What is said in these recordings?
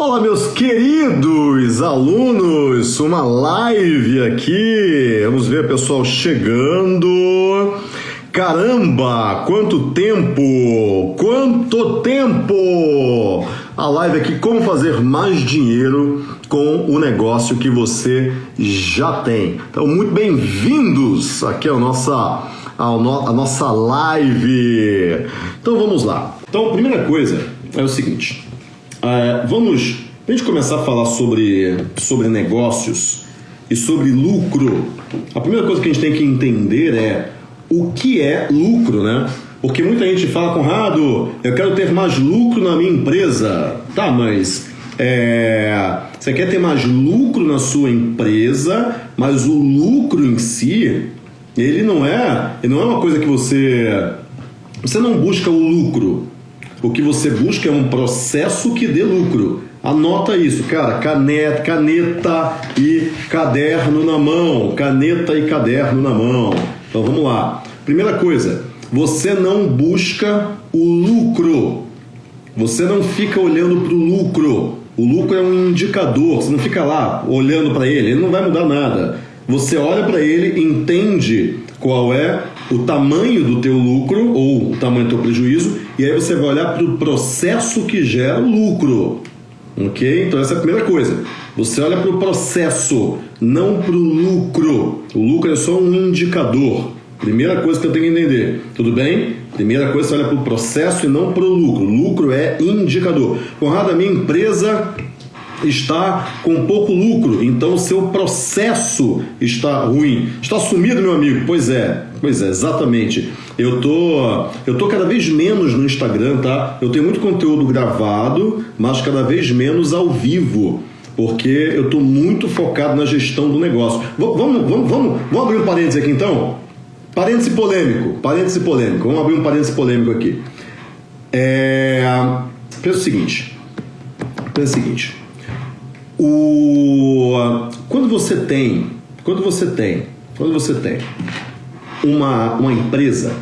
Olá, meus queridos alunos, uma live aqui. Vamos ver pessoal chegando. Caramba, quanto tempo! Quanto tempo! A live aqui, como fazer mais dinheiro com o negócio que você já tem. Então, muito bem-vindos aqui à nossa, no, nossa live. Então, vamos lá. Então, a primeira coisa é o seguinte. É, vamos, a gente começar a falar sobre, sobre negócios e sobre lucro, a primeira coisa que a gente tem que entender é o que é lucro, né? Porque muita gente fala, Conrado, eu quero ter mais lucro na minha empresa. Tá, mas é, você quer ter mais lucro na sua empresa, mas o lucro em si, ele não é, ele não é uma coisa que você você não busca o lucro. O que você busca é um processo que dê lucro. Anota isso, cara. Caneta, caneta e caderno na mão. Caneta e caderno na mão. Então vamos lá. Primeira coisa, você não busca o lucro. Você não fica olhando para o lucro. O lucro é um indicador. Você não fica lá olhando para ele. Ele não vai mudar nada. Você olha para ele, entende qual é o tamanho do teu lucro ou o tamanho do teu prejuízo e aí você vai olhar para o processo que gera o lucro. Ok? Então essa é a primeira coisa. Você olha para o processo, não para o lucro. O lucro é só um indicador. Primeira coisa que eu tenho que entender. Tudo bem? Primeira coisa, você olha para o processo e não para o lucro. Lucro é indicador. Conrado, a minha empresa está com pouco lucro, então o seu processo está ruim. Está sumido, meu amigo? Pois é, pois é, exatamente. Eu tô, eu tô cada vez menos no Instagram, tá? Eu tenho muito conteúdo gravado, mas cada vez menos ao vivo porque eu estou muito focado na gestão do negócio. Vamos, vamos, vamos, vamos abrir um parênteses aqui então? Parêntese polêmico, parêntese polêmico. Vamos abrir um parêntese polêmico aqui. É... Pensa o seguinte. Pensa o seguinte. O... Quando você tem, quando você tem, quando você tem uma, uma empresa,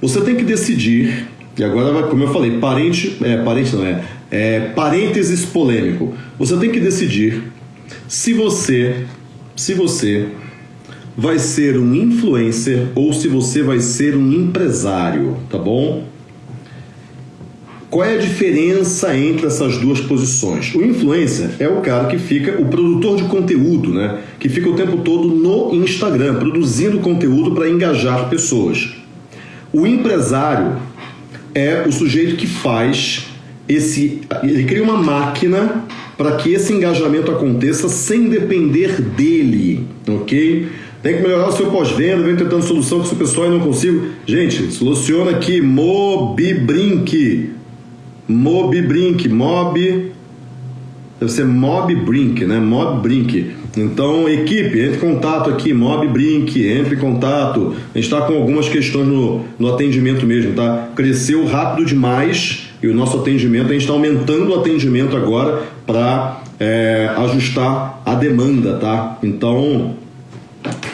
você tem que decidir, e agora, como eu falei, parente, é, parente não é, é parênteses polêmico. Você tem que decidir se você, se você vai ser um influencer ou se você vai ser um empresário, tá bom? Qual é a diferença entre essas duas posições? O influencer é o cara que fica, o produtor de conteúdo, né? Que fica o tempo todo no Instagram, produzindo conteúdo para engajar pessoas. O empresário é o sujeito que faz esse. Ele cria uma máquina para que esse engajamento aconteça sem depender dele, ok? Tem que melhorar o seu pós-venda, vem tentando solução que o pessoal não consigo. Gente, soluciona aqui, Mobibrink. Mobibrink, Mob. Deve ser Mobbrink, né? Mobbrink. Então, equipe, entre em contato aqui, Mobbrink, entre em contato. A gente está com algumas questões no, no atendimento mesmo, tá? Cresceu rápido demais e o nosso atendimento, a gente está aumentando o atendimento agora para é, ajustar a demanda, tá? Então,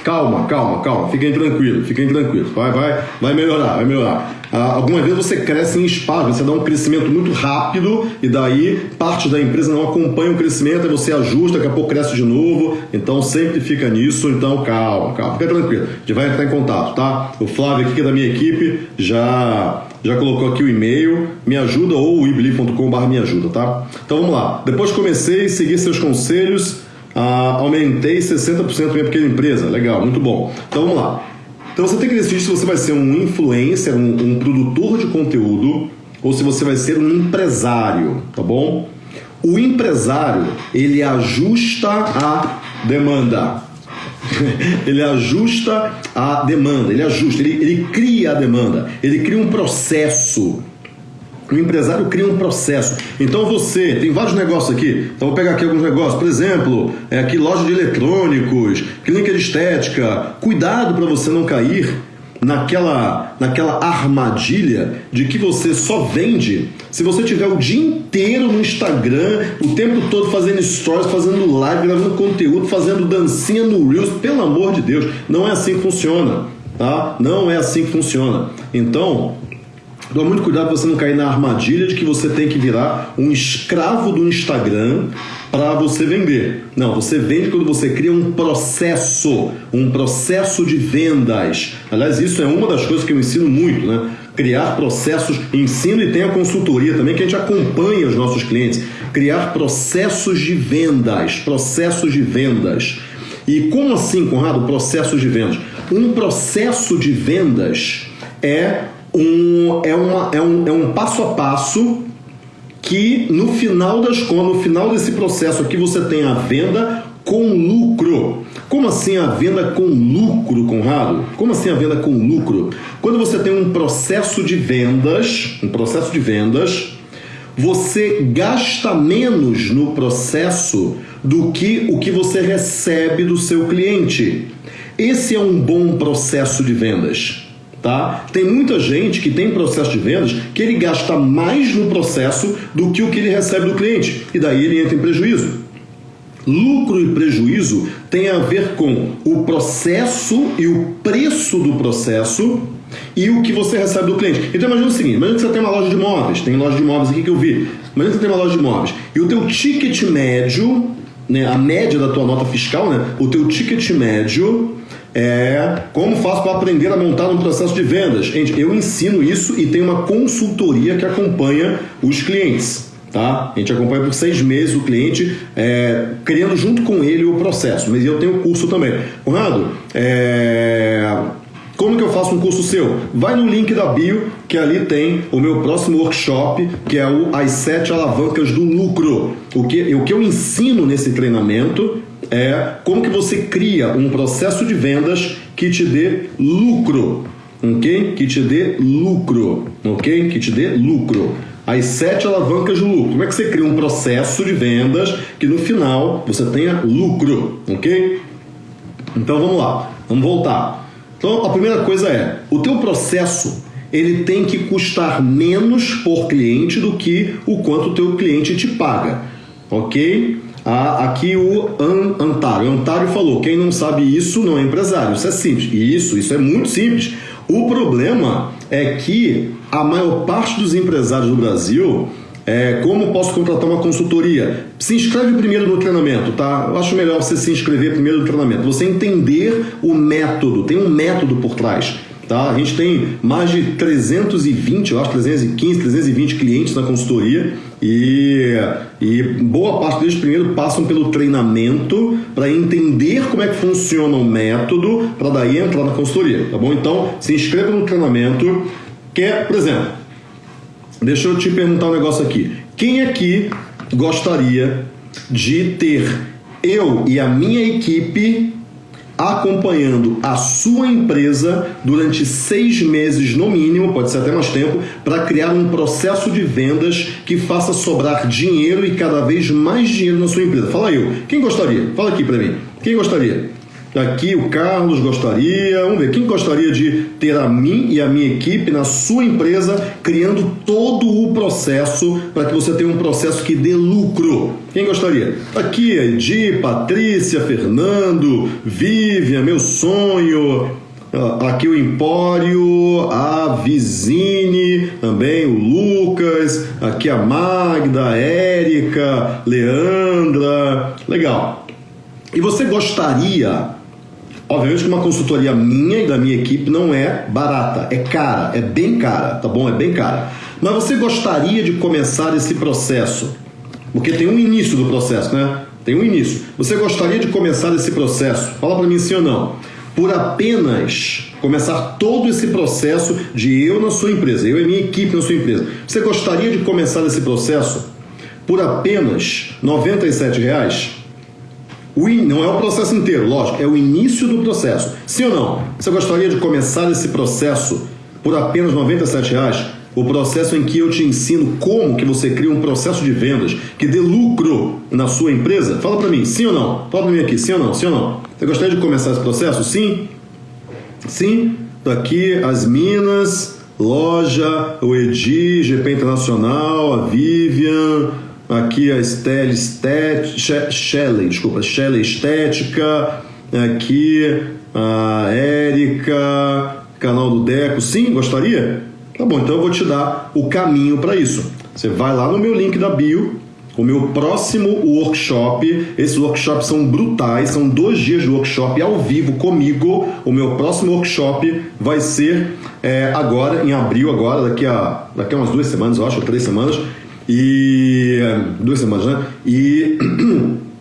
Calma, calma, calma. Fiquem tranquilos, fiquem tranquilos. Vai, vai, vai melhorar, vai melhorar. Ah, algumas vezes você cresce em espaço, você dá um crescimento muito rápido e daí parte da empresa não acompanha o crescimento, aí você ajusta, daqui a pouco cresce de novo. Então sempre fica nisso. Então calma, calma, fica tranquilo. A gente vai entrar em contato, tá? O Flávio aqui que é da minha equipe já já colocou aqui o e-mail, me ajuda ou ibli.com.br me ajuda, tá? Então vamos lá. Depois comecei a seguir seus conselhos ah, aumentei 60% da minha pequena empresa. Legal, muito bom. Então vamos lá. Então você tem que decidir se você vai ser um influencer, um, um produtor de conteúdo, ou se você vai ser um empresário, tá bom? O empresário, ele ajusta a demanda. ele ajusta a demanda, ele ajusta, ele, ele cria a demanda, ele cria um processo. O empresário cria um processo. Então você, tem vários negócios aqui. Então vou pegar aqui alguns negócios. Por exemplo, é aqui loja de eletrônicos, clínica de estética. Cuidado para você não cair naquela, naquela armadilha de que você só vende se você tiver o dia inteiro no Instagram, o tempo todo fazendo stories, fazendo live, gravando conteúdo, fazendo dancinha no Reels. Pelo amor de Deus, não é assim que funciona, tá? Não é assim que funciona. Então, Toma muito cuidado para você não cair na armadilha de que você tem que virar um escravo do Instagram para você vender. Não, você vende quando você cria um processo, um processo de vendas. Aliás, isso é uma das coisas que eu ensino muito, né? Criar processos, ensino e tem a consultoria também que a gente acompanha os nossos clientes. Criar processos de vendas, processos de vendas. E como assim, Conrado, processos de vendas? Um processo de vendas é um, é, uma, é, um, é um passo a passo que no final das contas, no final desse processo aqui, você tem a venda com lucro. Como assim a venda com lucro, Conrado? Como assim a venda com lucro? Quando você tem um processo de vendas, um processo de vendas, você gasta menos no processo do que o que você recebe do seu cliente. Esse é um bom processo de vendas. Tá? Tem muita gente que tem processo de vendas que ele gasta mais no processo do que o que ele recebe do cliente e daí ele entra em prejuízo. Lucro e prejuízo tem a ver com o processo e o preço do processo e o que você recebe do cliente. Então imagina o seguinte, imagina que você tem uma loja de imóveis, tem loja de imóveis aqui que eu vi. Imagina que você tem uma loja de imóveis e o teu ticket médio, né, a média da tua nota fiscal, né, o teu ticket médio é como faço para aprender a montar um processo de vendas. Gente, eu ensino isso e tem uma consultoria que acompanha os clientes. Tá? A gente acompanha por seis meses o cliente, é, criando junto com ele o processo. Mas eu tenho curso também. Conrado, é, como que eu faço um curso seu? Vai no link da bio, que ali tem o meu próximo workshop, que é o As Sete Alavancas do Lucro. O que, o que eu ensino nesse treinamento é como que você cria um processo de vendas que te dê lucro, ok? Que te dê lucro, ok? Que te dê lucro. As sete alavancas de lucro. Como é que você cria um processo de vendas que no final você tenha lucro, ok? Então vamos lá, vamos voltar. Então a primeira coisa é, o teu processo ele tem que custar menos por cliente do que o quanto o teu cliente te paga, ok? Ah, aqui o An Antário. Antário falou: quem não sabe isso não é empresário. Isso é simples. Isso, isso é muito simples. O problema é que a maior parte dos empresários do Brasil é, como posso contratar uma consultoria? Se inscreve primeiro no treinamento, tá? Eu acho melhor você se inscrever primeiro no treinamento. Você entender o método, tem um método por trás. Tá? A gente tem mais de 320, eu acho 315, 320 clientes na consultoria e, e boa parte deles primeiro passam pelo treinamento para entender como é que funciona o método para daí entrar na consultoria, tá bom? Então, se inscreva no treinamento, que é, por exemplo, deixa eu te perguntar um negócio aqui. Quem aqui gostaria de ter eu e a minha equipe acompanhando a sua empresa durante seis meses no mínimo, pode ser até mais tempo, para criar um processo de vendas que faça sobrar dinheiro e cada vez mais dinheiro na sua empresa. Fala eu, quem gostaria? Fala aqui para mim. Quem gostaria? Aqui o Carlos gostaria, vamos ver, quem gostaria de ter a mim e a minha equipe na sua empresa, criando todo o processo para que você tenha um processo que dê lucro? Quem gostaria? Aqui, Edi, Patrícia, Fernando, Vivian, meu sonho, aqui o Empório, a Vizine, também o Lucas, aqui a Magda, a Érica, Leandra, legal. E você gostaria Obviamente que uma consultoria minha e da minha equipe não é barata, é cara, é bem cara, tá bom? É bem cara. Mas você gostaria de começar esse processo? Porque tem um início do processo, né? Tem um início. Você gostaria de começar esse processo? Fala para mim sim ou não. Por apenas começar todo esse processo de eu na sua empresa, eu e minha equipe na sua empresa. Você gostaria de começar esse processo por apenas 97 reais? O in, não é o processo inteiro, lógico, é o início do processo. Sim ou não? Você gostaria de começar esse processo por apenas R$ reais? O processo em que eu te ensino como que você cria um processo de vendas que dê lucro na sua empresa? Fala para mim, sim ou não? Fala para mim aqui, sim ou não? Sim ou não? Você gostaria de começar esse processo? Sim? Sim? Daqui as Minas, loja, o Edi, GP Internacional, a Vivian, aqui a Estelle Estética, Shelley, desculpa, Shelley Estética, aqui a Érica, canal do Deco. Sim, gostaria? Tá bom, então eu vou te dar o caminho para isso. Você vai lá no meu link da bio, o meu próximo workshop. Esses workshops são brutais, são dois dias de workshop ao vivo comigo. O meu próximo workshop vai ser é, agora, em abril, agora, daqui a, daqui a umas duas semanas, eu acho, três semanas. E. duas semanas, né? E.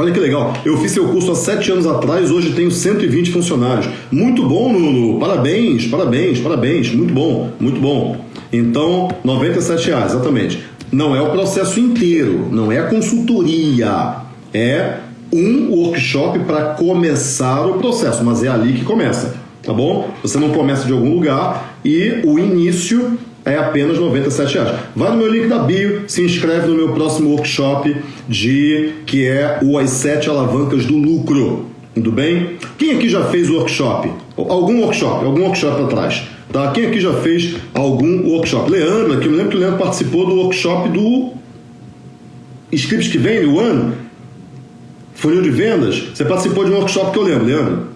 Olha que legal, eu fiz seu curso há sete anos atrás, hoje tenho 120 funcionários. Muito bom, Nuno. Parabéns, parabéns, parabéns. Muito bom, muito bom. Então, 97 reais, exatamente. Não é o processo inteiro, não é a consultoria. É um workshop para começar o processo, mas é ali que começa, tá bom? Você não começa de algum lugar e o início é apenas 97 reais. Vai no meu link da bio, se inscreve no meu próximo workshop de que é o As Sete Alavancas do Lucro. Tudo bem? Quem aqui já fez workshop? Algum workshop, algum workshop atrás. Tá? Quem aqui já fez algum workshop? Leandro, aqui eu me lembro que o Leandro participou do workshop do Scripts que vem o ano. Funil de vendas. Você participou de um workshop que eu lembro, Leandro.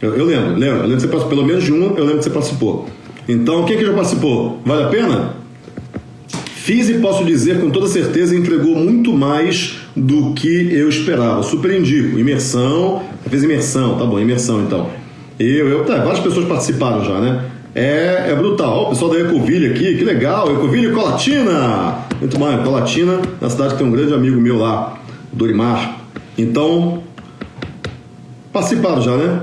Eu, eu lembro, lembro. Eu lembro que você participou, pelo menos de um, eu lembro que você participou. Então, quem que já participou? Vale a pena? Fiz e posso dizer com toda certeza entregou muito mais do que eu esperava. Super indico. Imersão, fez imersão, tá bom, imersão então. Eu, eu, tá, várias pessoas participaram já, né? É, é brutal. o pessoal da Ecoville aqui, que legal. Ecoville Colatina. Muito bom, Colatina, na cidade que tem um grande amigo meu lá, Dorimar. Então, participaram já, né?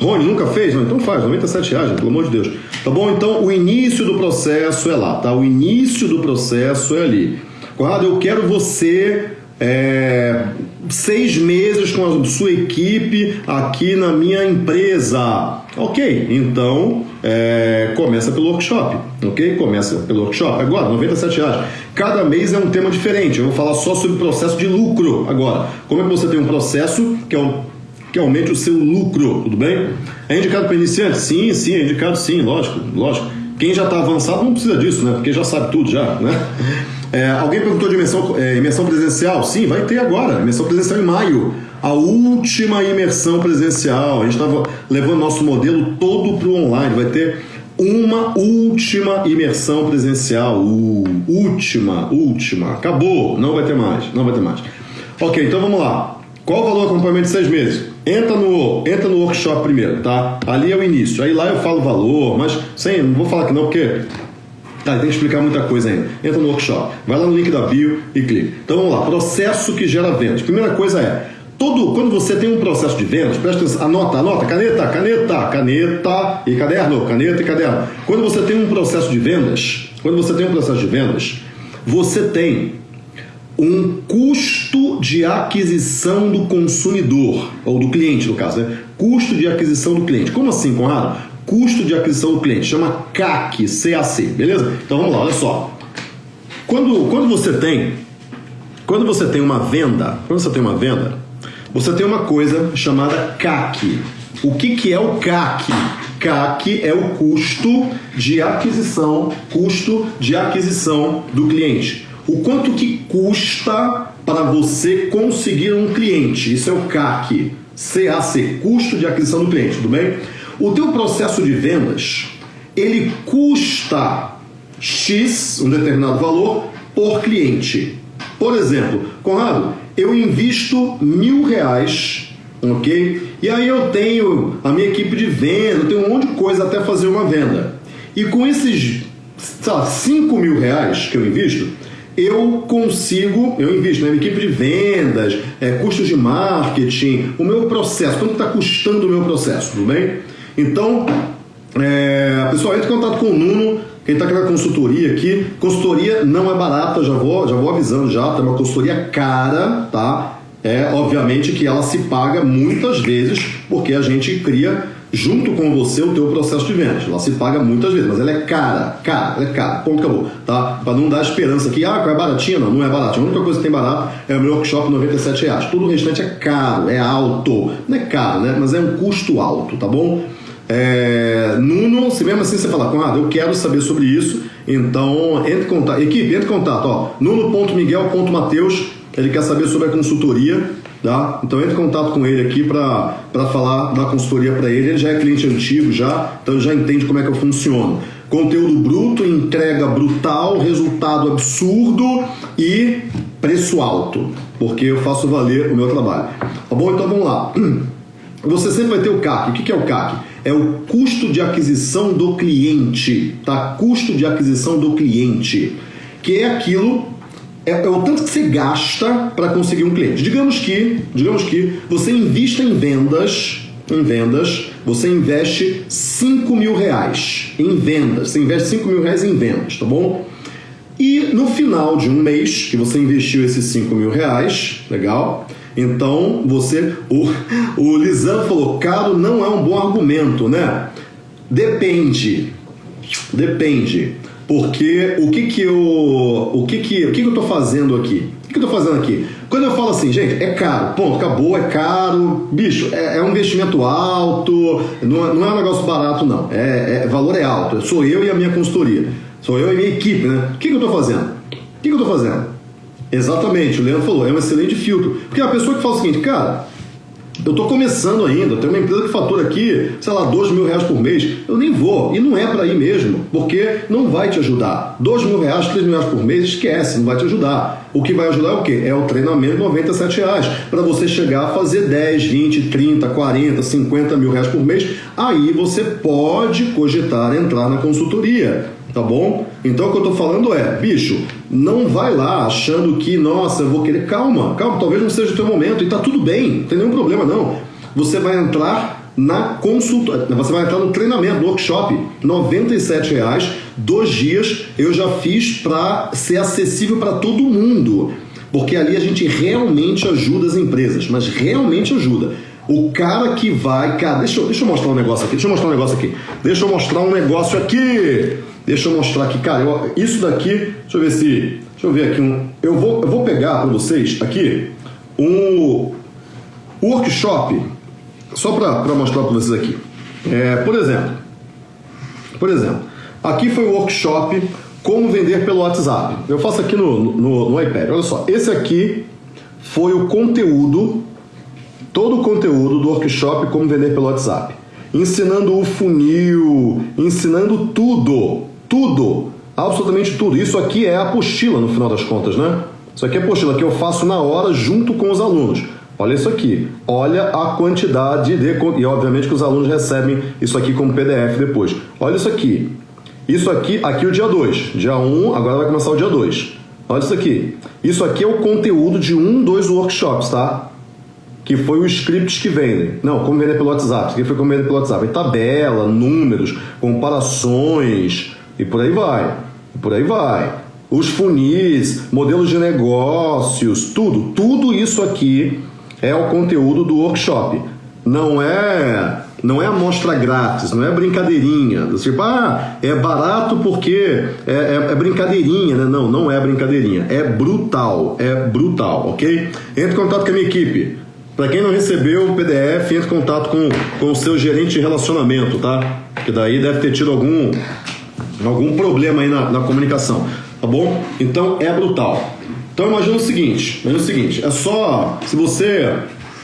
Rony, nunca fez? Não, então faz, 97 reais, pelo amor de Deus. Tá bom? Então, o início do processo é lá, tá? O início do processo é ali. Conrado, eu quero você é, seis meses com a sua equipe aqui na minha empresa. Ok, então é, começa pelo workshop, ok? Começa pelo workshop. Agora, 97 reais. Cada mês é um tema diferente. Eu vou falar só sobre processo de lucro agora. Como é que você tem um processo que é um que aumente o seu lucro, tudo bem? É indicado para iniciante? Sim, sim, é indicado sim, lógico, lógico. Quem já está avançado não precisa disso, né? Porque já sabe tudo já, né? É, alguém perguntou de imersão, é, imersão presencial? Sim, vai ter agora, imersão presencial em maio. A última imersão presencial. A gente estava levando nosso modelo todo para o online. Vai ter uma última imersão presencial. Uh, última, última. Acabou. Não vai ter mais. Não vai ter mais. Ok, então vamos lá. Qual o valor do acompanhamento de seis meses? Entra no, entra no workshop primeiro, tá? Ali é o início. Aí lá eu falo valor, mas sem, não vou falar que não, porque Tá, tem que explicar muita coisa ainda. Entra no workshop, vai lá no link da bio e clica. Então vamos lá, processo que gera vendas. Primeira coisa é, todo, quando você tem um processo de vendas, presta atenção, anota, anota, caneta, caneta, caneta e caderno, caneta e caderno. Quando você tem um processo de vendas, quando você tem um processo de vendas, você tem um custo de aquisição do consumidor, ou do cliente, no caso, né? Custo de aquisição do cliente. Como assim, Conrado? Custo de aquisição do cliente, chama CAC, CAC, beleza? Então vamos lá, olha só. Quando, quando você tem quando você tem uma venda, quando você tem uma venda, você tem uma coisa chamada CAC. O que, que é o CAC? CAC é o custo de aquisição, custo de aquisição do cliente o quanto que custa para você conseguir um cliente. Isso é o CAC, CAC, custo de aquisição do cliente, tudo bem? O teu processo de vendas, ele custa X, um determinado valor, por cliente. Por exemplo, Conrado, eu invisto mil reais, ok? E aí eu tenho a minha equipe de venda, eu tenho um monte de coisa até fazer uma venda. E com esses, sei lá, 5 mil reais que eu invisto, eu consigo, eu invisto na minha equipe de vendas, é, custos de marketing, o meu processo, quanto está custando o meu processo, tudo bem? Então, é, pessoal, entre em contato com o Nuno, quem está querendo consultoria aqui, consultoria não é barata, já vou, já vou avisando já, tá uma consultoria cara, tá? É obviamente que ela se paga muitas vezes porque a gente cria junto com você o teu processo de vendas. Ela se paga muitas vezes, mas ela é cara, cara, ela é cara, ponto, acabou, tá? Para não dar esperança aqui, ah, é baratinha, não, não é baratinha. A única coisa que tem barato é o meu workshop, 97 reais. Tudo o restante é caro, é alto. Não é caro, né? Mas é um custo alto, tá bom? É, Nuno, se mesmo assim você falar, Conrado, eu quero saber sobre isso, então entre em contato, equipe, entre em contato, ó, nuno.miguel.mateus, ele quer saber sobre a consultoria, Tá? Então entre em contato com ele aqui para falar da consultoria para ele. Ele já é cliente antigo, já, então já entende como é que eu funciono. Conteúdo bruto, entrega brutal, resultado absurdo e preço alto, porque eu faço valer o meu trabalho. Tá bom? Então vamos lá. Você sempre vai ter o CAC. O que é o CAC? É o custo de aquisição do cliente, tá? Custo de aquisição do cliente, que é aquilo é, é, o tanto que você gasta para conseguir um cliente. Digamos que, digamos que você invista em vendas em vendas, você investe 5 mil reais em vendas. Você investe 5 mil reais em vendas, tá bom? E no final de um mês que você investiu esses 5 mil reais, legal? Então você. O, o Lisandro falou: caro não é um bom argumento, né? Depende. Depende. Porque o que que eu. O que que, o que, que eu tô fazendo aqui? O que, que eu tô fazendo aqui? Quando eu falo assim, gente, é caro, ponto, acabou, é caro, bicho, é, é um investimento alto, não, é, não, é um negócio barato, não. É, é, valor é alto. Sou eu e a minha consultoria. Sou eu e minha equipe, né? O que, que eu estou fazendo? O que, que eu estou fazendo? Exatamente, o Leandro falou, é um excelente filtro. Porque a pessoa que fala o seguinte, cara, eu estou começando ainda, tem uma empresa que fatura aqui, sei lá, 2 mil reais por mês. Eu nem vou. E não é para ir mesmo, porque não vai te ajudar. 2 mil reais, 3 mil reais por mês, esquece, não vai te ajudar. O que vai ajudar é o quê? É o treinamento 97 reais. Para você chegar a fazer 10, 20, 30, 40, 50 mil reais por mês. Aí você pode cogitar entrar na consultoria tá bom? Então o que eu tô falando é, bicho, não vai lá achando que, nossa, eu vou querer. Calma, calma, talvez não seja o teu momento e tá tudo bem, não tem nenhum problema não. Você vai entrar na consulta, você vai entrar no treinamento, no workshop, R$ reais, dois dias, eu já fiz para ser acessível para todo mundo. Porque ali a gente realmente ajuda as empresas, mas realmente ajuda. O cara que vai. Cara, deixa eu, deixa eu mostrar um negócio aqui. Deixa eu mostrar um negócio aqui. Deixa eu mostrar um negócio aqui. Deixa eu mostrar aqui, cara. Eu, isso daqui, deixa eu ver se. Deixa eu ver aqui um. Eu vou, eu vou pegar para vocês aqui um workshop, só para mostrar para vocês aqui. É, por exemplo, por exemplo, aqui foi o workshop como vender pelo WhatsApp. Eu faço aqui no, no, no iPad. Olha só, esse aqui foi o conteúdo, todo o conteúdo do workshop como vender pelo WhatsApp. Ensinando o funil, ensinando tudo tudo, absolutamente tudo. Isso aqui é a apostila no final das contas, né? Isso aqui é a apostila que eu faço na hora junto com os alunos. Olha isso aqui. Olha a quantidade de. E obviamente que os alunos recebem isso aqui como PDF depois. Olha isso aqui. Isso aqui, aqui o dia 2. Dia 1, um, agora vai começar o dia 2. Olha isso aqui. Isso aqui é o conteúdo de um, dois workshops, tá? Que foi o script que vendem. Não, como vender pelo WhatsApp. Isso aqui foi como vender pelo WhatsApp. Tabela, números, comparações, e por aí vai. E por aí vai. Os funis, modelos de negócios, tudo, tudo isso aqui é o conteúdo do workshop. Não é não é amostra grátis, não é brincadeirinha. Tipo, ah, é barato porque é, é, é, brincadeirinha, né? Não, não é brincadeirinha. É brutal, é brutal, ok? Entre em contato com a minha equipe. Para quem não recebeu o PDF, entre em contato com, com o seu gerente de relacionamento, tá? Que daí deve ter tido algum algum problema aí na, na comunicação, tá bom? Então é brutal. Então imagina o seguinte, imagina o seguinte, é só, se você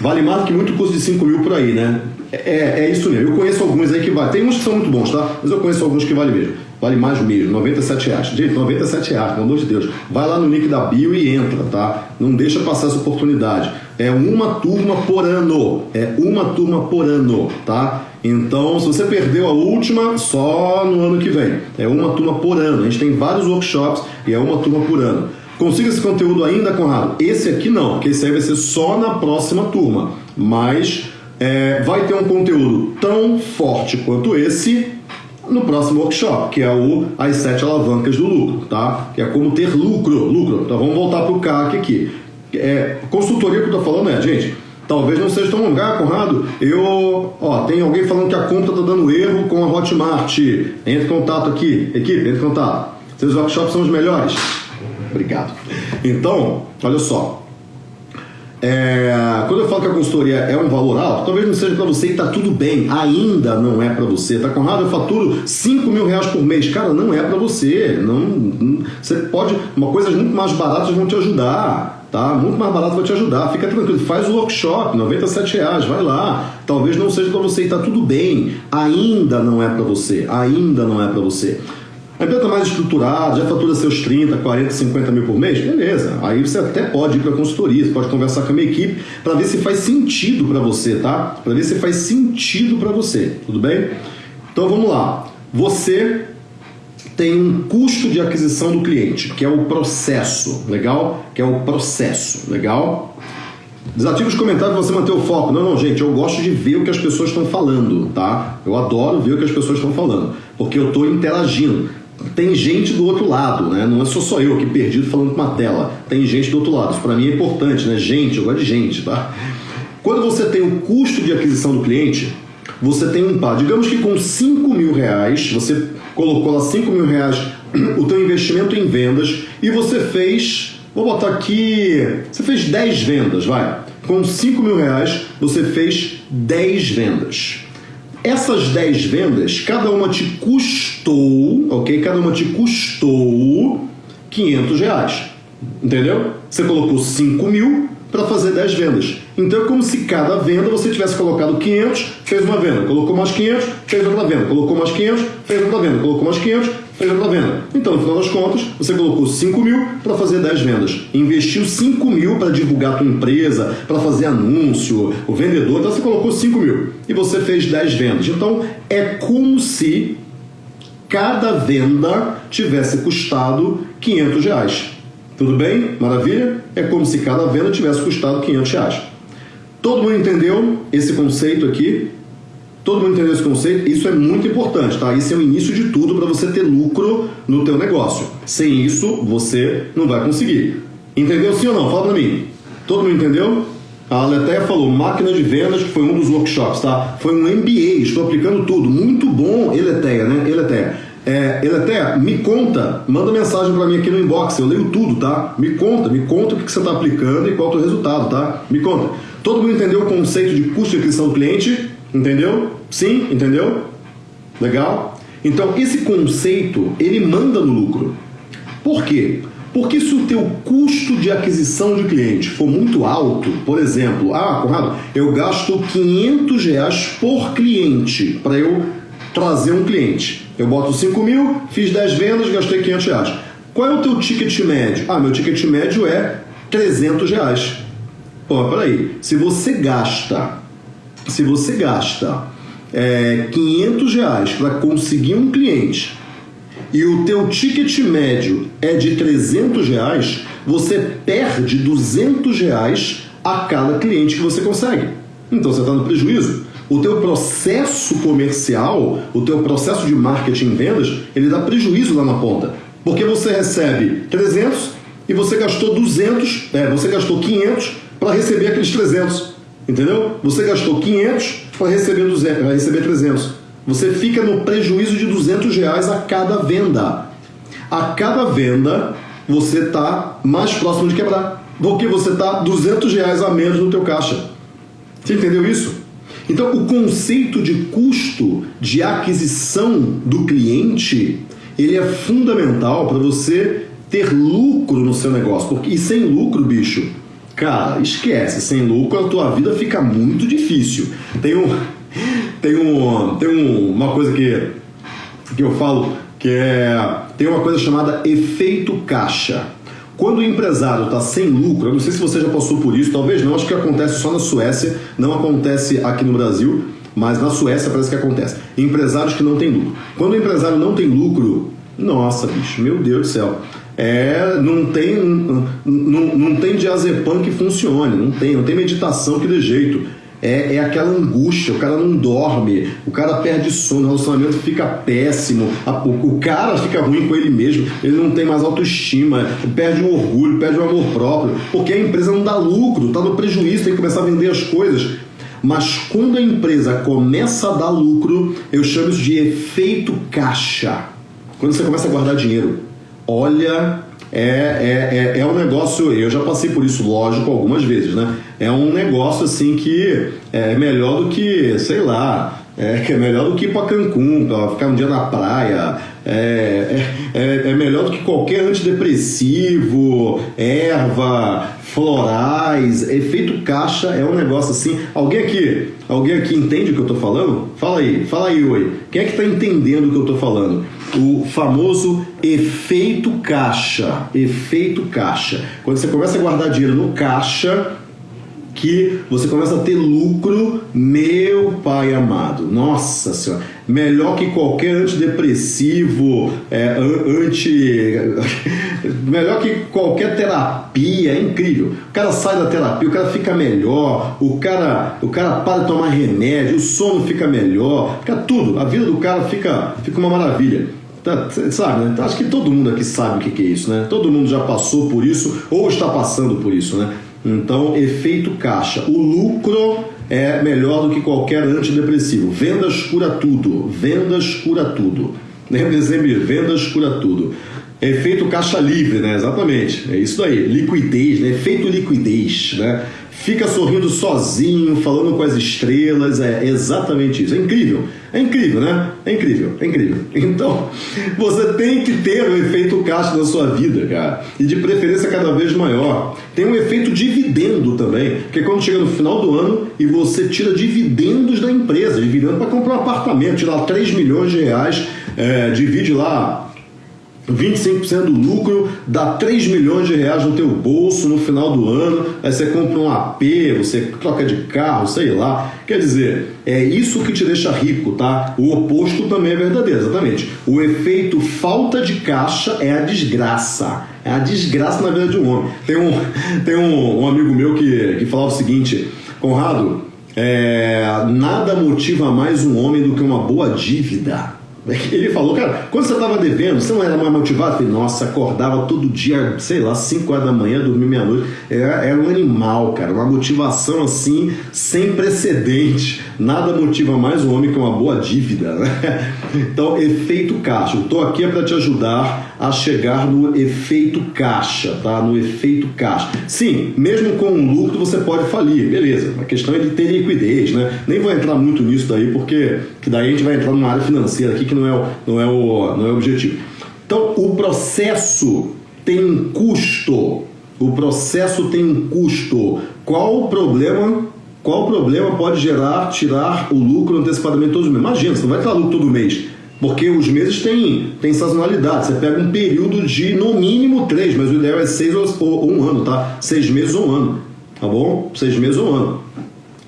vale mais do que muito custo de 5 mil por aí, né? É, é isso mesmo. Eu conheço alguns aí que vale. Tem uns que são muito bons, tá? Mas eu conheço alguns que vale mesmo. Vale mais mesmo, 97 reais. Gente, 97 reais, pelo amor de Deus. Vai lá no link da bio e entra, tá? Não deixa passar essa oportunidade. É uma turma por ano. É uma turma por ano, tá? Então, se você perdeu a última, só no ano que vem. É uma turma por ano. A gente tem vários workshops e é uma turma por ano. Consiga esse conteúdo ainda, Conrado? Esse aqui não, porque esse aí vai ser só na próxima turma. Mas é, vai ter um conteúdo tão forte quanto esse no próximo workshop, que é o As Sete Alavancas do Lucro, tá? Que é como ter lucro. Lucro. Então vamos voltar para o CAC aqui. É, consultoria que eu estou falando é, gente, Talvez não seja tão. Ah, Conrado, eu. Ó, tem alguém falando que a conta tá dando erro com a Hotmart. Entre em contato aqui. Equipe, entre em contato. Seus workshops são os melhores. Obrigado. Então, olha só. É, quando eu falo que a consultoria é um valor alto, talvez não seja para você e tá tudo bem. Ainda não é para você. Tá Conrado, eu faturo 5 mil reais por mês. Cara, não é para você. Não, não, você pode. Uma coisas muito mais baratas vão te ajudar tá? Muito mais barato vai te ajudar. Fica tranquilo, faz o workshop, 97 reais, vai lá. Talvez não seja para você e tá tudo bem. Ainda não é para você, ainda não é para você. A empresa mais estruturada, já fatura seus 30, 40, 50 mil por mês, beleza. Aí você até pode ir para consultoria, você pode conversar com a minha equipe para ver se faz sentido para você, tá? Para ver se faz sentido para você, tudo bem? Então vamos lá. Você tem um custo de aquisição do cliente, que é o processo, legal? Que é o processo, legal? Desative os comentários para você manter o foco. Não, não, gente, eu gosto de ver o que as pessoas estão falando, tá? Eu adoro ver o que as pessoas estão falando, porque eu estou interagindo. Tem gente do outro lado, né? Não é só só eu aqui perdido falando com uma tela. Tem gente do outro lado. Isso para mim é importante, né? Gente, eu gosto de gente, tá? Quando você tem o custo de aquisição do cliente, você tem um par. Digamos que com 5 mil reais, você colocou lá 5 mil reais o teu investimento em vendas e você fez, vou botar aqui, você fez 10 vendas, vai. Com 5 mil reais, você fez 10 vendas. Essas 10 vendas, cada uma te custou, ok? Cada uma te custou 500 reais. Entendeu? Você colocou 5 mil para fazer 10 vendas. Então é como se cada venda você tivesse colocado 500, fez uma venda, colocou mais 500, fez outra venda, colocou mais 500, fez outra venda, colocou mais 500, fez outra venda. Então, no final das contas, você colocou 5 mil para fazer 10 vendas. Investiu 5 mil para divulgar a tua empresa, para fazer anúncio, o vendedor, então você colocou 5 mil e você fez 10 vendas. Então, é como se cada venda tivesse custado 500 reais. Tudo bem? Maravilha? É como se cada venda tivesse custado 500 reais. Todo mundo entendeu esse conceito aqui? Todo mundo entendeu esse conceito? Isso é muito importante, tá? Isso é o início de tudo para você ter lucro no teu negócio. Sem isso, você não vai conseguir. Entendeu sim ou não? Fala para mim. Todo mundo entendeu? A Aleteia falou, máquina de vendas, que foi um dos workshops, tá? Foi um MBA, estou aplicando tudo. Muito bom, Eleteia, né? Eleteia. É, Eleteia, me conta, manda mensagem para mim aqui no inbox, eu leio tudo, tá? Me conta, me conta o que você está aplicando e qual é o teu resultado, tá? Me conta. Todo mundo entendeu o conceito de custo de aquisição do cliente? Entendeu? Sim? Entendeu? Legal? Então, esse conceito, ele manda no lucro. Por quê? Porque se o teu custo de aquisição de cliente for muito alto, por exemplo, ah, Conrado, eu gasto 500 reais por cliente para eu trazer um cliente. Eu boto 5 mil, fiz 10 vendas, gastei 500 reais. Qual é o teu ticket médio? Ah, meu ticket médio é 300 reais. Pô, peraí. Se você gasta, se você gasta é, 500 reais para conseguir um cliente e o teu ticket médio é de 300 reais, você perde 200 reais a cada cliente que você consegue. Então você está no prejuízo. O teu processo comercial, o teu processo de marketing e vendas, ele dá prejuízo lá na ponta. Porque você recebe 300 e você gastou 200, é, você gastou 500 para receber aqueles 300. Entendeu? Você gastou 500 para receber, 200, para receber 300. Você fica no prejuízo de 200 reais a cada venda. A cada venda, você está mais próximo de quebrar. Porque você está 200 reais a menos no teu caixa. Você entendeu isso? Então, o conceito de custo de aquisição do cliente, ele é fundamental para você ter lucro no seu negócio. Porque, e sem lucro, bicho, Cara, esquece, sem lucro a tua vida fica muito difícil. Tem um tem um tem um, uma coisa que que eu falo que é tem uma coisa chamada efeito caixa. Quando o empresário está sem lucro, eu não sei se você já passou por isso, talvez não, acho que acontece só na Suécia, não acontece aqui no Brasil, mas na Suécia parece que acontece. Empresários que não têm lucro. Quando o empresário não tem lucro, nossa, bicho, meu Deus do céu é, não tem não, não tem diazepam que funcione, não tem, não tem meditação que dê jeito. É, é aquela angústia, o cara não dorme, o cara perde sono, o relacionamento fica péssimo, a, o, o, cara fica ruim com ele mesmo, ele não tem mais autoestima, perde o orgulho, perde o amor próprio, porque a empresa não dá lucro, está no prejuízo, tem que começar a vender as coisas. Mas quando a empresa começa a dar lucro, eu chamo isso de efeito caixa. Quando você começa a guardar dinheiro olha, é, é, é, é, um negócio, eu já passei por isso, lógico, algumas vezes, né? É um negócio assim que é melhor do que, sei lá, É, é melhor do que ir para Cancún, para ficar um dia na praia. É, é, é, é melhor do que qualquer antidepressivo, erva, florais, efeito caixa é um negócio assim. Alguém aqui, alguém aqui entende o que eu estou falando? Fala aí, fala aí, oi. Quem é que está entendendo o que eu estou falando? O famoso efeito caixa. Efeito caixa. Quando você começa a guardar dinheiro no caixa, você começa a ter lucro, meu pai amado. Nossa senhora, melhor que qualquer antidepressivo, é, anti. melhor que qualquer terapia, é incrível. O cara sai da terapia, o cara fica melhor, o cara, o cara para de tomar remédio, o sono fica melhor, fica tudo. A vida do cara fica, fica uma maravilha. Tá, sabe, né? Acho que todo mundo aqui sabe o que é isso, né? Todo mundo já passou por isso ou está passando por isso, né? Então, efeito caixa. O lucro é melhor do que qualquer antidepressivo. Vendas cura tudo. Vendas cura tudo. Lembre sempre, vendas cura tudo. Efeito caixa livre, né? Exatamente. É isso aí. Liquidez, né? Efeito liquidez, né? Fica sorrindo sozinho, falando com as estrelas, é exatamente isso. É incrível, é incrível, né? É incrível, é incrível. Então, você tem que ter o um efeito caixa na sua vida, cara, e de preferência cada vez maior. Tem um efeito dividendo também, que quando chega no final do ano e você tira dividendos da empresa, dividendo para comprar um apartamento, tirar 3 milhões de reais, é, divide lá 25% do lucro dá 3 milhões de reais no teu bolso no final do ano, aí você compra um AP, você troca de carro, sei lá. Quer dizer, é isso que te deixa rico, tá? O oposto também é verdadeiro, exatamente. O efeito falta de caixa é a desgraça. É a desgraça na vida de um homem. Tem um, tem um, um amigo meu que, que falava o seguinte, Conrado, é, nada motiva mais um homem do que uma boa dívida. Ele falou, cara, quando você estava devendo, você não era mais motivado? Eu falei, nossa, acordava todo dia, sei lá, 5 horas da manhã, dormia meia-noite. Era, era um animal, cara, uma motivação assim, sem precedente. Nada motiva mais um homem que uma boa dívida. Né? Então, efeito caixa. Estou aqui é para te ajudar a chegar no efeito caixa, tá? No efeito caixa. Sim, mesmo com um lucro você pode falir, beleza. A questão é de ter liquidez, né? Nem vou entrar muito nisso daí, porque que daí a gente vai entrar numa área financeira aqui que não é o, não é o, não é o objetivo. Então, o processo tem um custo. O processo tem um custo. Qual o problema? Qual o problema pode gerar tirar o lucro antecipadamente todos os meses? Imagina, você não vai tirar lucro todo mês. Porque os meses têm, têm sazonalidade. Você pega um período de no mínimo três, mas o ideal é seis ou, um ano, tá? Seis meses ou um ano. Tá bom? Seis meses ou um ano.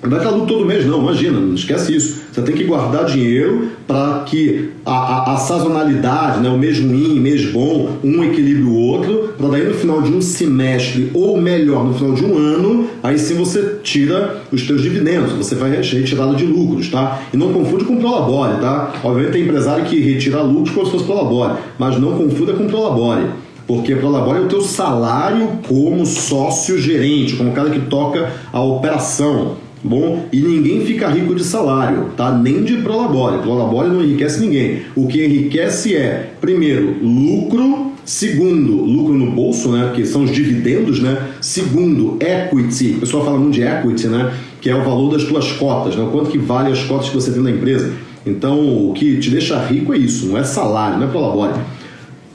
Não vai estar lucro todo mês, não, imagina, não esquece isso. Você tem que guardar dinheiro para que a, a, a, sazonalidade, né, o mês ruim, mês bom, um equilibre o outro, para daí no final de um semestre, ou melhor, no final de um ano, aí sim você tira os teus dividendos, você vai retirada de lucros, tá? E não confunde com prolabore, tá? Obviamente tem empresário que retira lucros como se fosse prolabore, mas não confunda com prolabore. Porque prolabore é o teu salário como sócio gerente, como o cara que toca a operação. Bom, e ninguém fica rico de salário, tá? Nem de prolabore. Prolabore não enriquece ninguém. O que enriquece é, primeiro, lucro, segundo, lucro no bolso, né? Que são os dividendos, né? Segundo, equity. O pessoal fala muito de equity, né? Que é o valor das tuas cotas, né? O quanto que vale as cotas que você tem na empresa. Então, o que te deixa rico é isso, não é salário, não é prolabore.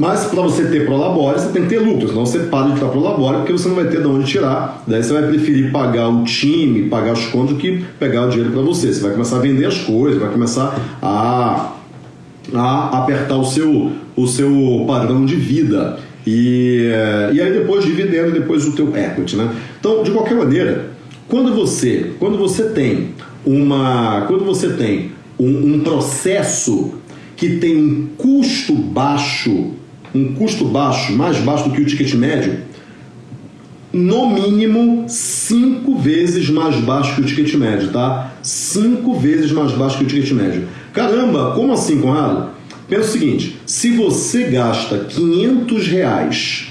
Mas para você ter Prolabore, você tem que ter lucro, senão você para de estar Prolabore porque você não vai ter de onde tirar. Daí você vai preferir pagar o time, pagar os contos do que pegar o dinheiro para você. Você vai começar a vender as coisas, vai começar a, a apertar o seu, o seu padrão de vida. E, e aí depois dividendo, depois o teu equity, né? Então, de qualquer maneira, quando você, quando você tem uma, quando você tem um, um processo que tem um custo baixo um custo baixo, mais baixo do que o ticket médio, no mínimo cinco vezes mais baixo que o ticket médio, tá? Cinco vezes mais baixo que o ticket médio. Caramba, como assim, Conrado? Pensa o seguinte: se você gasta 500 reais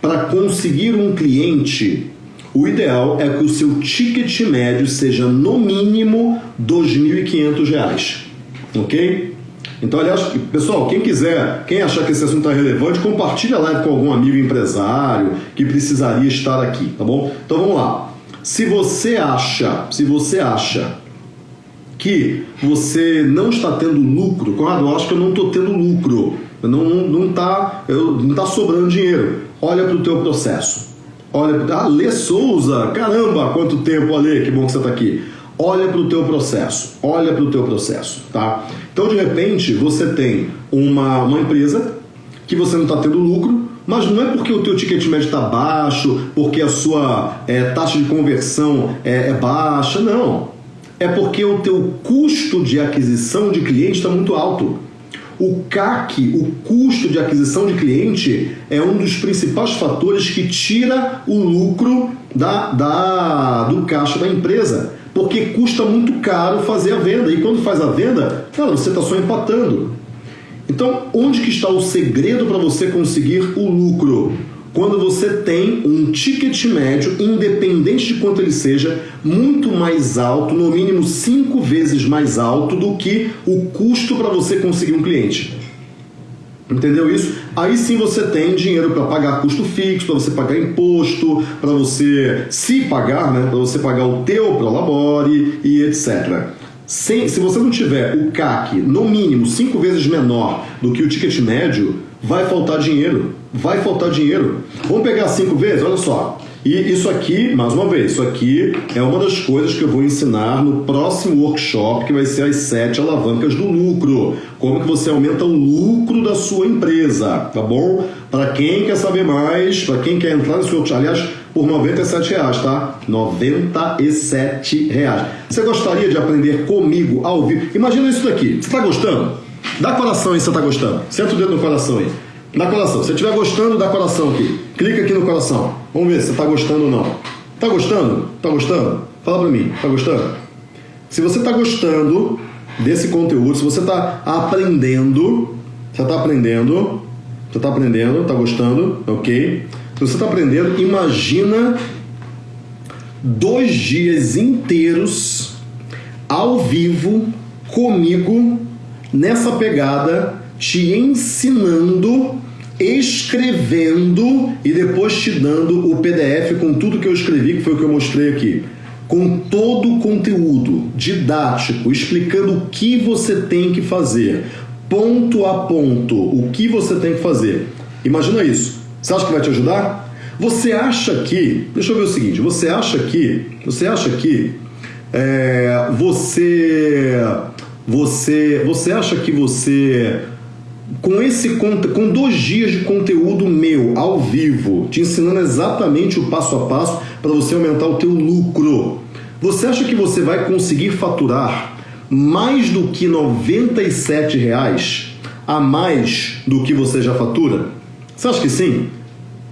para conseguir um cliente, o ideal é que o seu ticket médio seja no mínimo 2.500 reais, ok? Então, aliás, pessoal, quem quiser, quem achar que esse assunto é relevante, compartilha a live com algum amigo empresário que precisaria estar aqui, tá bom? Então vamos lá. Se você acha, se você acha que você não está tendo lucro, Conrado, eu acho que eu não estou tendo lucro, não está não, tá, não tá sobrando dinheiro. Olha para o teu processo. Olha, ah, Lê Souza, caramba, quanto tempo, Ale, que bom que você está aqui. Olha para o teu processo, olha para o teu processo, tá? Então, de repente, você tem uma, uma empresa que você não está tendo lucro, mas não é porque o teu ticket médio está baixo, porque a sua é, taxa de conversão é, é baixa, não. É porque o teu custo de aquisição de cliente está muito alto. O CAC, o custo de aquisição de cliente, é um dos principais fatores que tira o lucro da, da, do caixa da empresa. Porque custa muito caro fazer a venda. E quando faz a venda, cara, você está só empatando. Então, onde que está o segredo para você conseguir o lucro? Quando você tem um ticket médio, independente de quanto ele seja, muito mais alto, no mínimo cinco vezes mais alto do que o custo para você conseguir um cliente. Entendeu isso? Aí sim você tem dinheiro para pagar custo fixo, para você pagar imposto, para você se pagar, né? Para você pagar o teu prolabore e etc. Sem, se você não tiver o CAC no mínimo cinco vezes menor do que o ticket médio, vai faltar dinheiro. Vai faltar dinheiro. Vamos pegar cinco vezes? Olha só. E isso aqui, mais uma vez, isso aqui é uma das coisas que eu vou ensinar no próximo workshop, que vai ser as sete alavancas do lucro. Como que você aumenta o lucro da sua empresa, tá bom? Para quem quer saber mais, para quem quer entrar nesse workshop, aliás, por 97 reais, tá? 97 reais. Você gostaria de aprender comigo ao vivo? Imagina isso daqui. Você está gostando? Dá coração aí se você está gostando. Senta o dedo no coração aí. Dá coração. Se você estiver gostando, dá coração aqui. Clica aqui no coração. Vamos ver se você está gostando ou não. Tá gostando? Tá gostando? Fala para mim. Tá gostando? Se você está gostando desse conteúdo, se você está aprendendo, você está aprendendo, você está aprendendo, está gostando, ok? Se você está aprendendo, imagina dois dias inteiros ao vivo comigo nessa pegada, te ensinando, escrevendo e depois te dando o PDF com tudo que eu escrevi, que foi o que eu mostrei aqui. Com todo o conteúdo didático, explicando o que você tem que fazer, ponto a ponto, o que você tem que fazer. Imagina isso. Você acha que vai te ajudar? Você acha que, deixa eu ver o seguinte, você acha que, você acha que é, você, você, você acha que você com esse com dois dias de conteúdo meu ao vivo, te ensinando exatamente o passo a passo para você aumentar o teu lucro, você acha que você vai conseguir faturar mais do que 97 reais a mais do que você já fatura? Você acha que sim?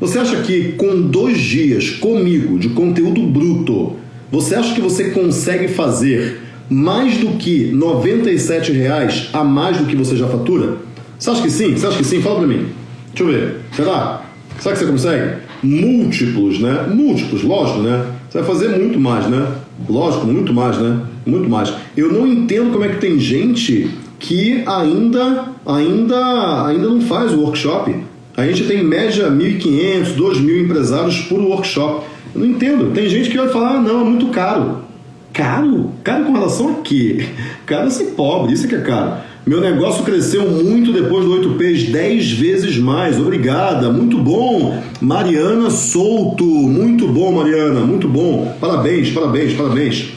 Você acha que com dois dias comigo de conteúdo bruto, você acha que você consegue fazer mais do que 97 reais a mais do que você já fatura? Você acha que sim? Você acha que sim? Fala pra mim. Deixa eu ver. Será? Será que você consegue? Múltiplos, né? Múltiplos, lógico, né? Você vai fazer muito mais, né? Lógico, muito mais, né? Muito mais. Eu não entendo como é que tem gente que ainda, ainda, ainda não faz o workshop. A gente tem em média 1.500, 2.000 empresários por workshop. Eu não entendo. Tem gente que vai falar, ah, não, é muito caro. Caro? Caro com relação a quê? Caro é ser pobre, isso é que é caro. Meu negócio cresceu muito depois do 8Ps, 10 vezes mais. Obrigada, muito bom. Mariana Souto, muito bom, Mariana, muito bom. Parabéns, parabéns, parabéns.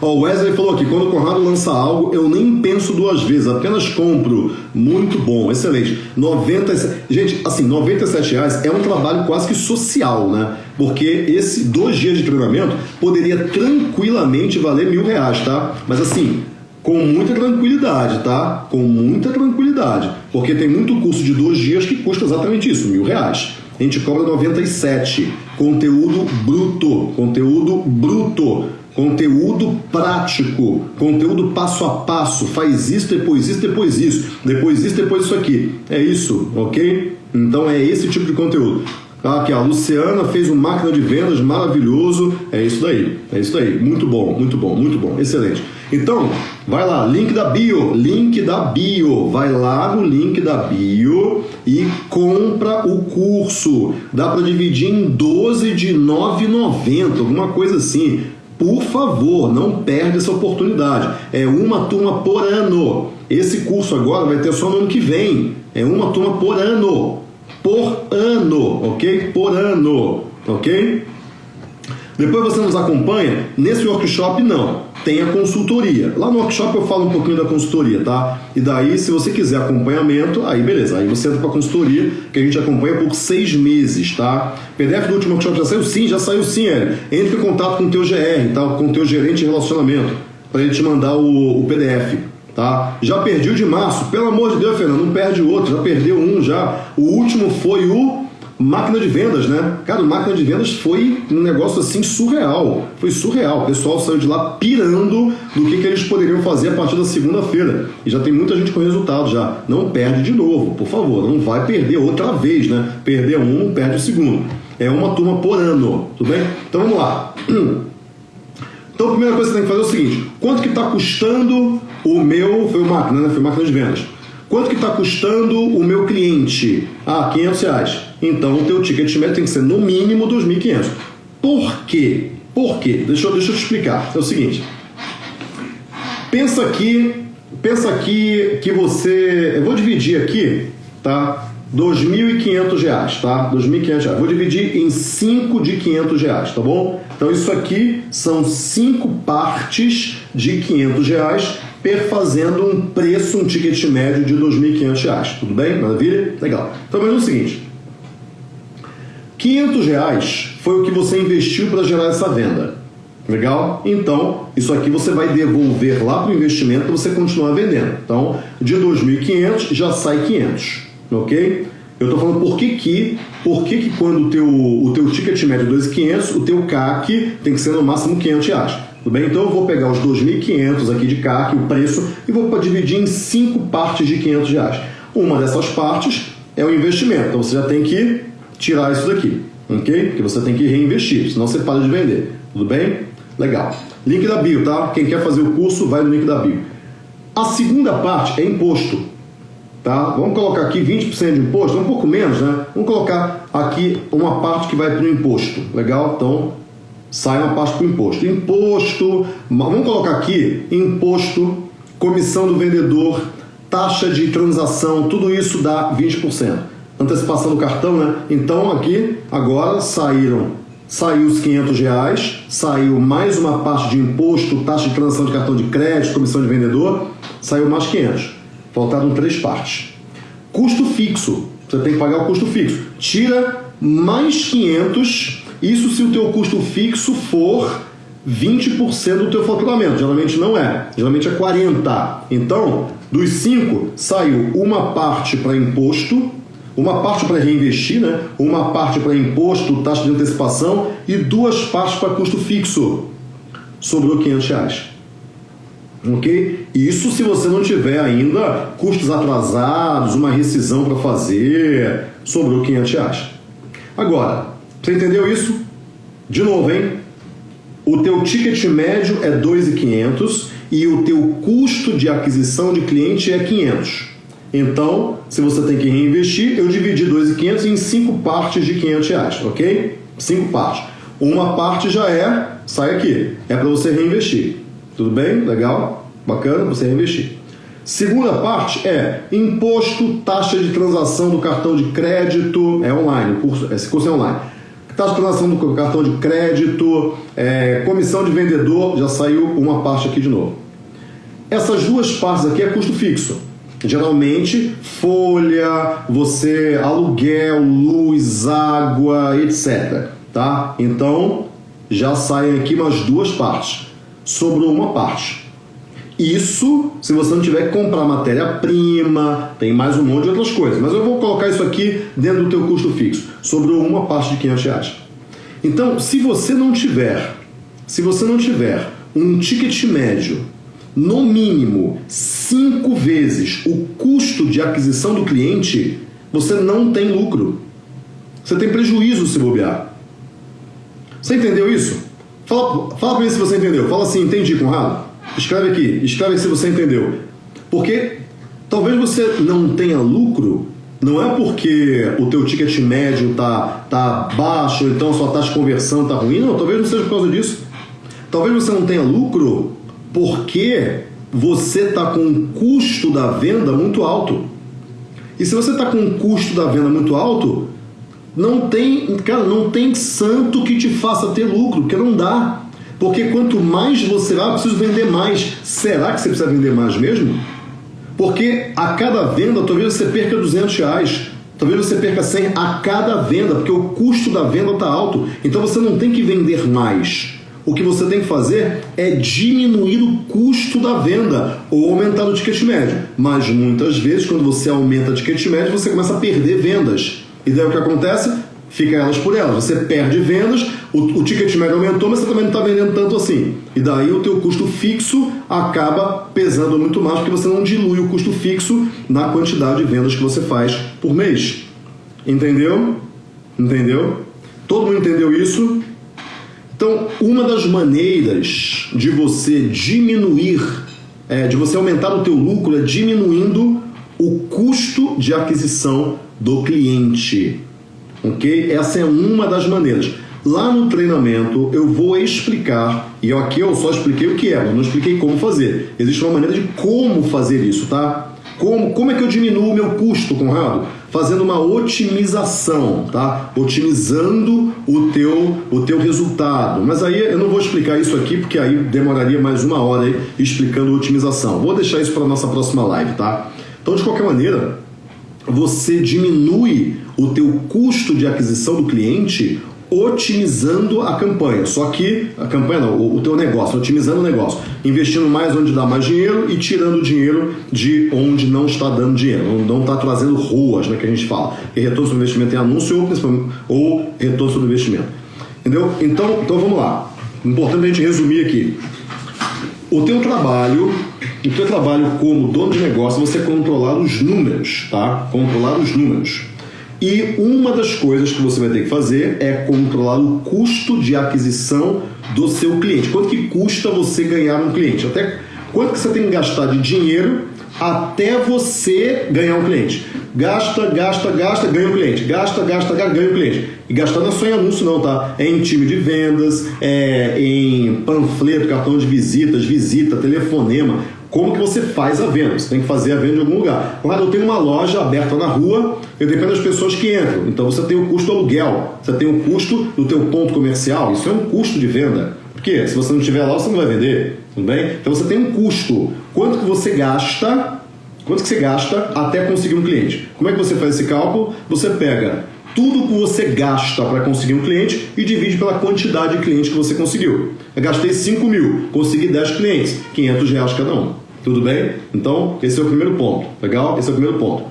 O Wesley falou aqui, quando o Conrado lança algo, eu nem penso duas vezes, apenas compro. Muito bom, excelente. 90, gente, assim, 97 reais é um trabalho quase que social, né? Porque esse dois dias de treinamento poderia tranquilamente valer mil reais, tá? Mas assim, com muita tranquilidade, tá? Com muita tranquilidade. Porque tem muito curso de dois dias que custa exatamente isso, mil reais. A gente cobra 97. Conteúdo bruto. Conteúdo bruto conteúdo prático, conteúdo passo a passo, faz isso, depois isso, depois isso, depois isso, depois isso aqui. É isso, ok? Então é esse tipo de conteúdo. Tá, aqui, a Luciana fez um máquina de vendas maravilhoso. É isso daí, é isso daí. Muito bom, muito bom, muito bom, excelente. Então, vai lá, link da bio, link da bio. Vai lá no link da bio e compra o curso. Dá para dividir em 12 de 9,90, alguma coisa assim Por favor, não perde essa oportunidade. É uma turma por ano. Esse curso agora vai ter só no ano que vem. É uma turma por ano. Por ano, ok? Por ano, ok? Depois você nos acompanha. Nesse workshop, não. Tem a consultoria. Lá no workshop eu falo um pouquinho da consultoria, tá? E daí, se você quiser acompanhamento, aí beleza. Aí você entra para a consultoria, que a gente acompanha por seis meses, tá? PDF do último workshop já saiu? Sim, já saiu sim, Hélio. Entre em contato com o teu GR, tá? com o teu gerente de relacionamento, para ele te mandar o, o PDF. Tá? Já perdi o de março, pelo amor de Deus, Fernando, não perde outro, já perdeu um já. O último foi o Máquina de vendas, né? Cara, máquina de vendas foi um negócio assim surreal. Foi surreal. O pessoal saiu de lá pirando do que, que eles poderiam fazer a partir da segunda-feira. E já tem muita gente com resultado já. Não perde de novo, por favor. Não vai perder outra vez, né? Perder um, perde o segundo. É uma turma por ano, tudo bem? Então vamos lá. Então a primeira coisa que você tem que fazer é o seguinte: quanto que está custando o meu. Foi máquina, né? Foi máquina de vendas. Quanto que está custando o meu cliente? Ah, 500 reais. Então o teu ticket médio tem que ser no mínimo 2.500. Por quê? Por quê? Deixa eu, deixa eu te explicar. É o seguinte. Pensa aqui, pensa aqui que você... Eu vou dividir aqui, tá? 2.500 reais, tá? 2.500 reais. Vou dividir em 5 de 500 reais, tá bom? Então isso aqui são 5 partes de 500 reais perfazendo um preço, um ticket médio de R$ 2.500. Tudo bem? Maravilha? Legal. Então, é o seguinte: R$ reais foi o que você investiu para gerar essa venda. Legal? Então, isso aqui você vai devolver lá para o investimento para você continuar vendendo. Então, de 2.500 já sai 500, ok? Eu estou falando por que que, por que, que quando o teu, o teu ticket médio é 2.500, o teu CAC tem que ser no máximo 500 reais. Tudo bem? Então eu vou pegar os 2.500 aqui de CAC, o preço, e vou dividir em cinco partes de 500 reais. Uma dessas partes é o investimento. Então você já tem que tirar isso daqui, ok? Porque você tem que reinvestir, senão você para de vender. Tudo bem? Legal. Link da bio, tá? Quem quer fazer o curso, vai no link da bio. A segunda parte é imposto. Tá? Vamos colocar aqui 20% de imposto, um pouco menos, né? Vamos colocar aqui uma parte que vai para o imposto. Legal? Então, sai uma parte para o imposto. Imposto, vamos colocar aqui imposto, comissão do vendedor, taxa de transação, tudo isso dá 20%. Antecipação do cartão, né? Então aqui agora saíram saiu os 500 reais, saiu mais uma parte de imposto, taxa de transação de cartão de crédito, comissão de vendedor, saiu mais 500. Faltaram três partes. Custo fixo, você tem que pagar o custo fixo. Tira mais 500 isso se o teu custo fixo for 20% do teu faturamento. Geralmente não é. Geralmente é 40. Então, dos 5 saiu uma parte para imposto, uma parte para reinvestir, né? Uma parte para imposto, taxa de antecipação e duas partes para custo fixo. Sobrou 500 reais. Ok? Isso se você não tiver ainda custos atrasados, uma rescisão para fazer, sobrou 500 reais. Agora, você entendeu isso? De novo, hein? O teu ticket médio é 2.500 e o teu custo de aquisição de cliente é 500. Então, se você tem que reinvestir, eu dividi 2.500 em cinco partes de 500 reais, ok? Cinco partes. Uma parte já é, sai aqui, é para você reinvestir. Tudo bem? Legal? Bacana? Você reinvestir. Segunda parte é imposto, taxa de transação do cartão de crédito, é online, curso, esse curso é online taxa de transação do cartão de crédito, é, comissão de vendedor, já saiu uma parte aqui de novo. Essas duas partes aqui é custo fixo. Geralmente, folha, você aluguel, luz, água, etc. Tá? Então, já saem aqui umas duas partes. Sobrou uma parte. Isso se você não tiver que comprar matéria-prima, tem mais um monte de outras coisas. Mas eu vou colocar isso aqui dentro do teu custo fixo. Sobrou uma parte de 500 reais. Então, se você não tiver, se você não tiver um ticket médio, no mínimo cinco vezes o custo de aquisição do cliente, você não tem lucro. Você tem prejuízo se bobear. Você entendeu isso? Fala, fala para mim se você entendeu. Fala assim, entendi, Conrado. Escreve aqui, escreve se você entendeu. Porque talvez você não tenha lucro, não é porque o teu ticket médio tá, tá baixo, então sua taxa de conversão tá ruim, não, talvez não seja por causa disso. Talvez você não tenha lucro porque você está com um custo da venda muito alto. E se você está com um custo da venda muito alto, não tem, cara, não tem santo que te faça ter lucro, porque não dá. Porque quanto mais você vai, ah, preciso vender mais. Será que você precisa vender mais mesmo? Porque a cada venda, talvez você perca 200 reais. Talvez você perca 100 a cada venda, porque o custo da venda está alto. Então você não tem que vender mais. O que você tem que fazer é diminuir o custo da venda ou aumentar o ticket médio. Mas muitas vezes, quando você aumenta o ticket médio, você começa a perder vendas. E daí o que acontece? Fica elas por elas. Você perde vendas, o, o ticket médio aumentou, mas você também não está vendendo tanto assim. E daí o teu custo fixo acaba pesando muito mais, porque você não dilui o custo fixo na quantidade de vendas que você faz por mês. Entendeu? Entendeu? Todo mundo entendeu isso? Então, uma das maneiras de você diminuir, é, de você aumentar o teu lucro é diminuindo o custo de aquisição do cliente. Ok? Essa é uma das maneiras. Lá no treinamento eu vou explicar, e aqui eu só expliquei o que é, não expliquei como fazer. Existe uma maneira de como fazer isso, tá? Como, como é que eu diminuo o meu custo, Conrado? Fazendo uma otimização, tá? Otimizando o teu, o teu resultado. Mas aí eu não vou explicar isso aqui, porque aí demoraria mais uma hora aí explicando otimização. Vou deixar isso para a nossa próxima live, tá? Então, de qualquer maneira, você diminui o teu custo de aquisição do cliente otimizando a campanha. Só que a campanha não, o, teu negócio, otimizando o negócio, investindo mais onde dá mais dinheiro e tirando dinheiro de onde não está dando dinheiro, não está trazendo ruas, né, que a gente fala. E retorno sobre investimento em anúncio ou, ou retorno sobre investimento. Entendeu? Então, então vamos lá. Importante a gente resumir aqui. O teu trabalho, o teu trabalho como dono de negócio, é você controlar os números, tá? Controlar os números. E uma das coisas que você vai ter que fazer é controlar o custo de aquisição do seu cliente. Quanto que custa você ganhar um cliente? Até quanto que você tem que gastar de dinheiro até você ganhar um cliente. Gasta, gasta, gasta, ganha um cliente. Gasta, gasta, gasta, ganha um cliente. E gastar não é só em anúncio, não, tá? É em time de vendas, é em panfleto, cartão de visitas, visita, telefonema. Como que você faz a venda? Você tem que fazer a venda em algum lugar. Claro, eu tenho uma loja aberta na rua, eu dependo das pessoas que entram. Então você tem o custo do aluguel, você tem o custo do teu ponto comercial. Isso é um custo de venda. Porque se você não estiver lá, você não vai vender, tudo bem? Então você tem um custo. Quanto que você gasta? Quanto que você gasta até conseguir um cliente? Como é que você faz esse cálculo? Você pega tudo que você gasta para conseguir um cliente e divide pela quantidade de clientes que você conseguiu. Eu gastei 5 mil, consegui 10 clientes, 500 reais cada um. Tudo bem? Então, esse é o primeiro ponto. Legal? Esse é o primeiro ponto.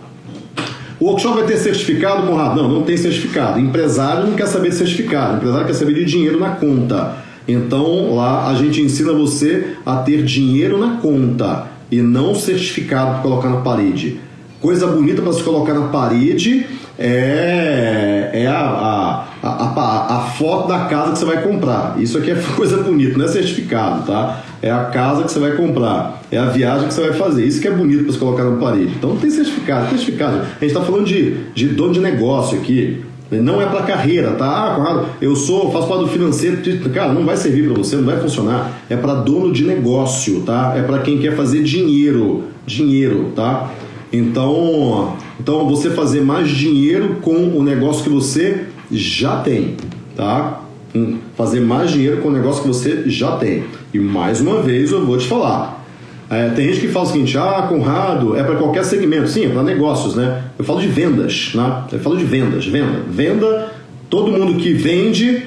O workshop vai ter certificado, Conrado? Não, não tem certificado. Empresário não quer saber de certificado. Empresário quer saber de dinheiro na conta. Então lá a gente ensina você a ter dinheiro na conta e não certificado para colocar na parede. Coisa bonita para se colocar na parede é, é a, a, a, a, foto da casa que você vai comprar. Isso aqui é coisa bonita, não é certificado, tá? É a casa que você vai comprar, é a viagem que você vai fazer. Isso que é bonito para se colocar na parede. Então não tem certificado, tem certificado. A gente está falando de, de dono de negócio aqui. Não é para carreira, tá? Ah, Conrado, eu sou, faço parte do financeiro. Cara, não vai servir para você, não vai funcionar. É para dono de negócio, tá? É para quem quer fazer dinheiro, dinheiro, tá? Então, então você fazer mais dinheiro com o negócio que você já tem, tá? Fazer mais dinheiro com o negócio que você já tem. E mais uma vez eu vou te falar, é, tem gente que fala o seguinte: ah, Conrado, é para qualquer segmento. Sim, é para negócios, né? Eu falo de vendas, né? Eu falo de vendas, venda. Venda, todo mundo que vende,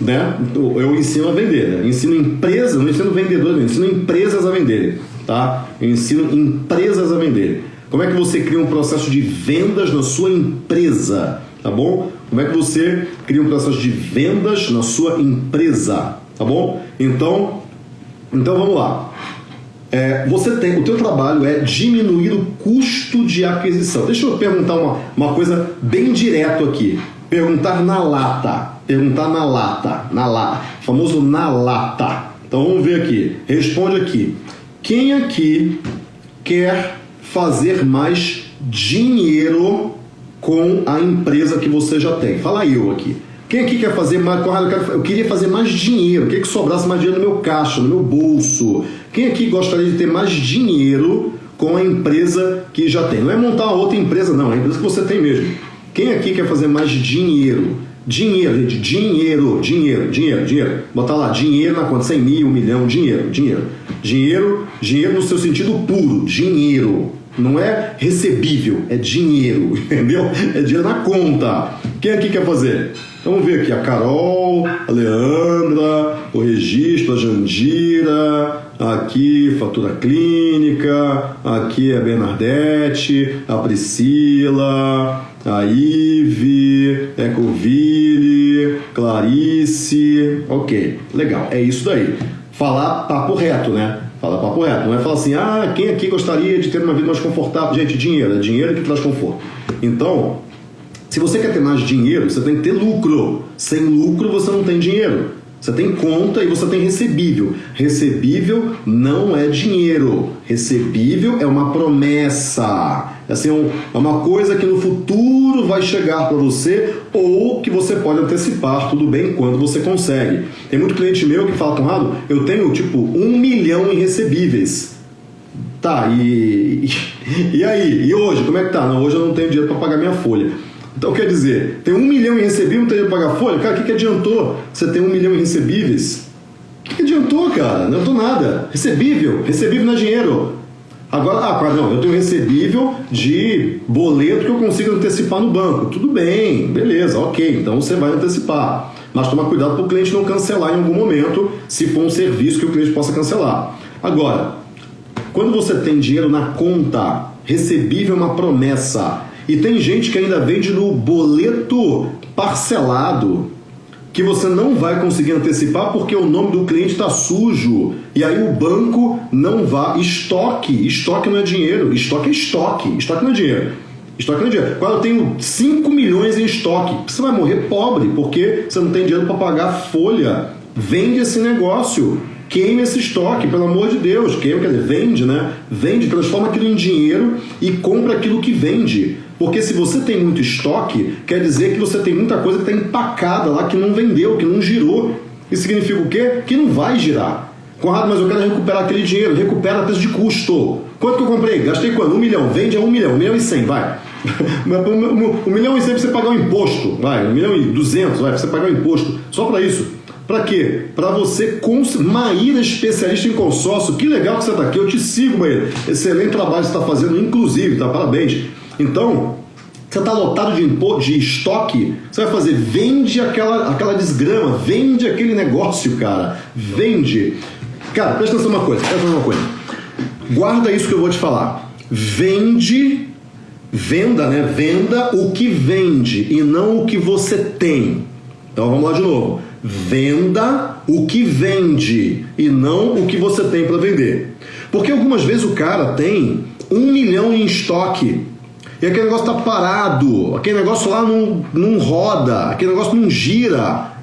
né? Eu ensino a vender, né? Ensino empresas, não ensino vendedores, ensino empresas a venderem, tá? Eu ensino empresas a venderem. Como é que você cria um processo de vendas na sua empresa, tá bom? Como é que você cria um processo de vendas na sua empresa, tá bom? Então, então vamos lá. É, você tem, o teu trabalho é diminuir o custo de aquisição. Deixa eu perguntar uma, uma coisa bem direto aqui. Perguntar na lata. Perguntar na lata. Na lata. Famoso na lata. Então vamos ver aqui. Responde aqui. Quem aqui quer fazer mais dinheiro com a empresa que você já tem? Fala eu aqui. Quem aqui quer fazer mais? Eu, queria fazer mais dinheiro. Quem que sobrasse mais dinheiro no meu caixa, no meu bolso? Quem aqui gostaria de ter mais dinheiro com a empresa que já tem? Não é montar uma outra empresa, não. É a empresa que você tem mesmo. Quem aqui quer fazer mais dinheiro? Dinheiro, gente, dinheiro, dinheiro, dinheiro, dinheiro. Botar lá, dinheiro na conta, 100 mil, milhão, dinheiro, dinheiro. Dinheiro, dinheiro no seu sentido puro, dinheiro. Não é recebível, é dinheiro, entendeu? É dinheiro na conta. Quem aqui quer fazer? Vamos ver aqui, a Carol, a Leandra, o registro, a Jandira, aqui fatura clínica, aqui a Bernadette, a Priscila, a Ive, Ecoville, Clarice. Ok, legal, é isso daí. Falar papo reto, né? Falar papo reto. Não é falar assim, ah, quem aqui gostaria de ter uma vida mais confortável? Gente, dinheiro, é dinheiro que traz conforto. Então, se você quer ter mais dinheiro, você tem que ter lucro. Sem lucro, você não tem dinheiro. Você tem conta e você tem recebível. Recebível não é dinheiro. Recebível é uma promessa. É assim, é uma coisa que no futuro vai chegar para você ou que você pode antecipar, tudo bem, quando você consegue. Tem muito cliente meu que fala, Conrado, eu tenho tipo um milhão em recebíveis. Tá, e, e aí? E hoje? Como é que tá? Não, hoje eu não tenho dinheiro para pagar minha folha. Então quer dizer, tem um milhão em recebíveis, não tem dinheiro para pagar folha? Cara, o que, que adiantou você ter um milhão em recebíveis? O que, que adiantou, cara? Não adiantou nada. Recebível, recebível não é dinheiro. Agora, ah, não, eu tenho recebível de boleto que eu consigo antecipar no banco. Tudo bem, beleza, ok, então você vai antecipar. Mas toma cuidado para o cliente não cancelar em algum momento, se for um serviço que o cliente possa cancelar. Agora, quando você tem dinheiro na conta, recebível é uma promessa. E tem gente que ainda vende no boleto parcelado que você não vai conseguir antecipar porque o nome do cliente está sujo. E aí o banco não vai. Estoque. Estoque não é dinheiro. Estoque é estoque. Estoque não é dinheiro. Estoque não é dinheiro. Quando eu tenho 5 milhões em estoque, você vai morrer pobre porque você não tem dinheiro para pagar folha. Vende esse negócio. Queime esse estoque, pelo amor de Deus. Queime, quer dizer, vende, né? Vende, transforma aquilo em dinheiro e compra aquilo que vende. Porque se você tem muito estoque, quer dizer que você tem muita coisa que está empacada lá, que não vendeu, que não girou. Isso significa o quê? Que não vai girar. Conrado, mas eu quero recuperar aquele dinheiro. Recupera a preço de custo. Quanto que eu comprei? Gastei quanto? Um milhão. Vende a um milhão. Um milhão e cem, vai. um milhão e cem para você pagar o imposto. Vai. Um milhão e duzentos, vai. Pra você pagar o imposto. Só para isso. Para quê? Para você conseguir. Maíra, especialista em consórcio. Que legal que você está aqui. Eu te sigo, Maíra. Excelente trabalho que você está fazendo, inclusive, tá? Parabéns. Então, você está lotado de, de estoque, você vai fazer, vende aquela, aquela desgrama, vende aquele negócio, cara. Vende. Cara, presta atenção uma coisa, presta atenção uma coisa. Guarda isso que eu vou te falar. Vende, venda, né? Venda o que vende e não o que você tem. Então vamos lá de novo. Venda o que vende e não o que você tem para vender. Porque algumas vezes o cara tem um milhão em estoque e aquele negócio tá parado, aquele negócio lá não, não roda, aquele negócio não gira.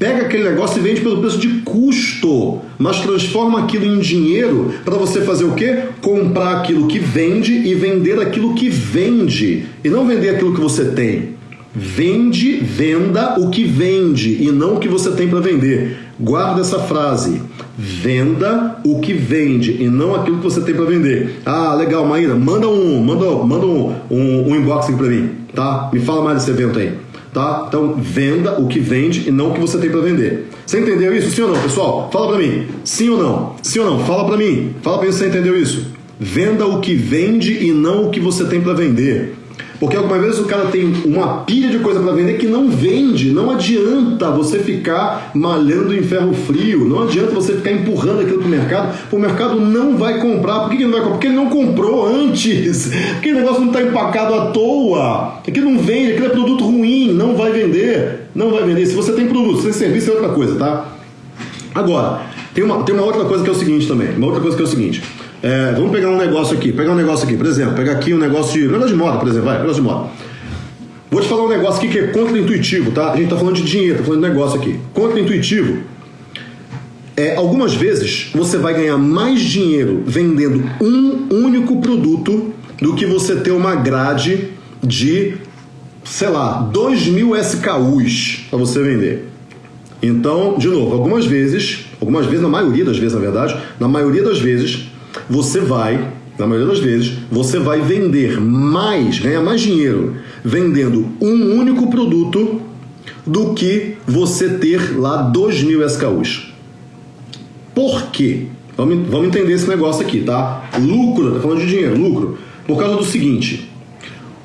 Pega aquele negócio e vende pelo preço de custo, mas transforma aquilo em dinheiro para você fazer o quê? Comprar aquilo que vende e vender aquilo que vende, e não vender aquilo que você tem. Vende, venda o que vende e não o que você tem para vender. Guarda essa frase. Venda o que vende e não aquilo que você tem para vender. Ah, legal, Maíra, manda um, manda, manda um, um, um inbox aqui para mim, tá? Me fala mais desse evento aí, tá? Então, venda o que vende e não o que você tem para vender. Você entendeu isso? Sim ou não, pessoal? Fala para mim. Sim ou não? Sim ou não? Fala para mim. Fala para mim se você entendeu isso. Venda o que vende e não o que você tem para vender. Porque algumas vezes o cara tem uma pilha de coisa para vender que não vende. Não adianta você ficar malhando em ferro frio. Não adianta você ficar empurrando aquilo para o mercado. O mercado não vai comprar. Por que, não vai comprar? Porque ele não comprou antes. O negócio não está empacado à toa. Aquilo não vende, aquilo é produto ruim. Não vai vender. Não vai vender. Se você tem produto, se tem serviço, é outra coisa, tá? Agora, tem uma, tem uma outra coisa que é o seguinte também. Uma outra coisa que é o seguinte. É, vamos pegar um negócio aqui, pegar um negócio aqui, por exemplo, pegar aqui um negócio de. negócio de moda, por exemplo, vai, negócio de moda. Vou te falar um negócio aqui que é contra-intuitivo, tá? A gente tá falando de dinheiro, tá falando de negócio aqui. Contra-intuitivo. É, algumas vezes você vai ganhar mais dinheiro vendendo um único produto do que você ter uma grade de sei lá, 2 mil SKUs para você vender. Então, de novo, algumas vezes, algumas vezes, na maioria das vezes, na verdade, na maioria das vezes, você vai, na maioria das vezes, você vai vender mais, ganhar mais dinheiro vendendo um único produto do que você ter lá 2 mil SKUs. Por quê? Vamos, vamos entender esse negócio aqui, tá? Lucro, tá falando de dinheiro, lucro. Por causa do seguinte: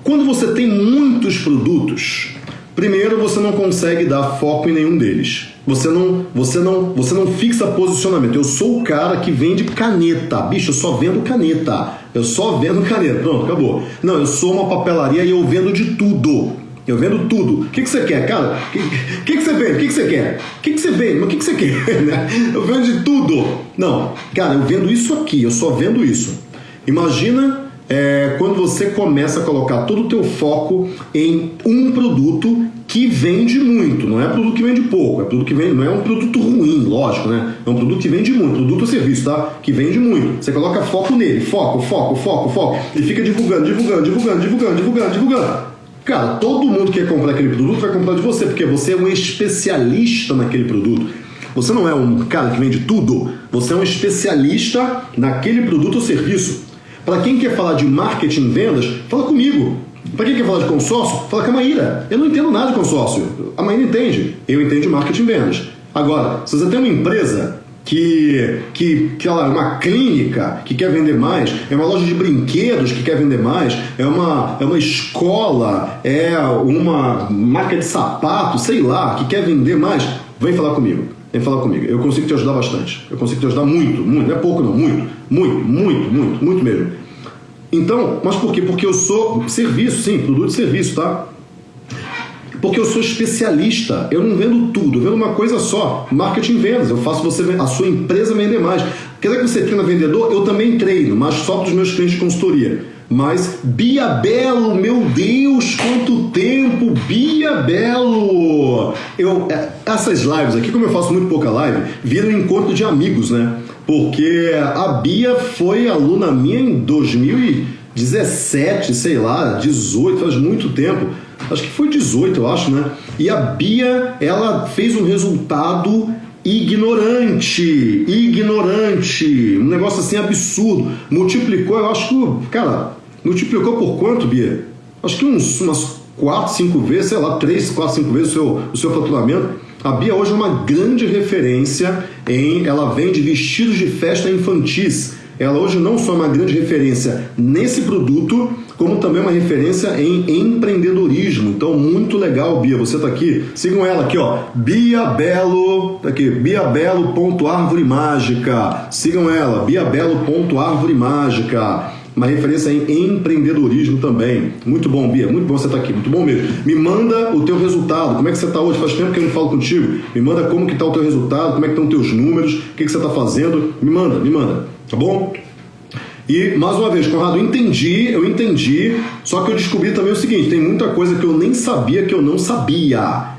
quando você tem muitos produtos, primeiro você não consegue dar foco em nenhum deles. Você não, você não, você não fixa posicionamento. Eu sou o cara que vende caneta. Bicho, eu só vendo caneta. Eu só vendo caneta. Pronto, acabou. Não, eu sou uma papelaria e eu vendo de tudo. Eu vendo tudo. O que, que você quer, cara? O que, que, que você vende? O que, que você quer? O que, que você vende? Mas o que, que você quer? Né? Eu vendo de tudo. Não, cara, eu vendo isso aqui, eu só vendo isso. Imagina é, quando você começa a colocar todo o teu foco em um produto que vende muito, não é produto que vende pouco, é produto que vende, não é um produto ruim, lógico, né? É um produto que vende muito, produto ou serviço, tá? Que vende muito. Você coloca foco nele, foco, foco, foco, foco, e fica divulgando, divulgando, divulgando, divulgando, divulgando, divulgando. Cara, todo mundo que quer comprar aquele produto vai comprar de você, porque você é um especialista naquele produto. Você não é um cara que vende tudo, você é um especialista naquele produto ou serviço. Para quem quer falar de marketing vendas, fala comigo. Para quem quer falar de consórcio, fala com a Maíra. Eu não entendo nada de consórcio. A Maíra entende. Eu entendo de marketing vendas. Agora, se você tem uma empresa que, que, que ela é uma clínica que quer vender mais, é uma loja de brinquedos que quer vender mais, é uma, é uma escola, é uma marca de sapato, sei lá, que quer vender mais, vem falar comigo. Vem falar comigo. Eu consigo te ajudar bastante. Eu consigo te ajudar muito, muito. Não é pouco não, muito, muito, muito, muito, muito mesmo. Então, mas por quê? Porque eu sou serviço, sim, produto de serviço, tá? Porque eu sou especialista, eu não vendo tudo, eu vendo uma coisa só, marketing vendas, eu faço você a sua empresa vender mais. Quer dizer que você treina vendedor? Eu também treino, mas só para os meus clientes de consultoria. Mas Bia Belo, meu Deus, quanto tempo, Bia Belo! Eu, é, essas lives aqui, como eu faço muito pouca live, viram encontro de amigos, né? Porque a Bia foi aluna minha em 2017, sei lá, 18, faz muito tempo acho que foi 18, eu acho, né? E a Bia, ela fez um resultado ignorante, ignorante, um negócio assim absurdo. Multiplicou, eu acho que, cara, multiplicou por quanto, Bia? Acho que uns, umas 4, 5 vezes, sei lá, 3, 4, 5 vezes o seu, o seu faturamento. A Bia hoje é uma grande referência em. Ela vende vestidos de festa infantis. Ela hoje não só é uma grande referência nesse produto, como também uma referência em empreendedorismo. Então, muito legal, Bia, você está aqui. Sigam ela aqui, ó, Bia Belo, tá aqui, biabelo.árvore mágica. Sigam ela, biabelo.árvore mágica. Uma referência em empreendedorismo também. Muito bom, Bia, muito bom você estar tá aqui, muito bom mesmo. Me manda o teu resultado, como é que você está hoje? Faz tempo que eu não falo contigo. Me manda como que está o teu resultado, como é que estão os teus números, o que, que você está fazendo. Me manda, me manda, tá bom? E, mais uma vez, Conrado, eu entendi, eu entendi, só que eu descobri também o seguinte, tem muita coisa que eu nem sabia que eu não sabia.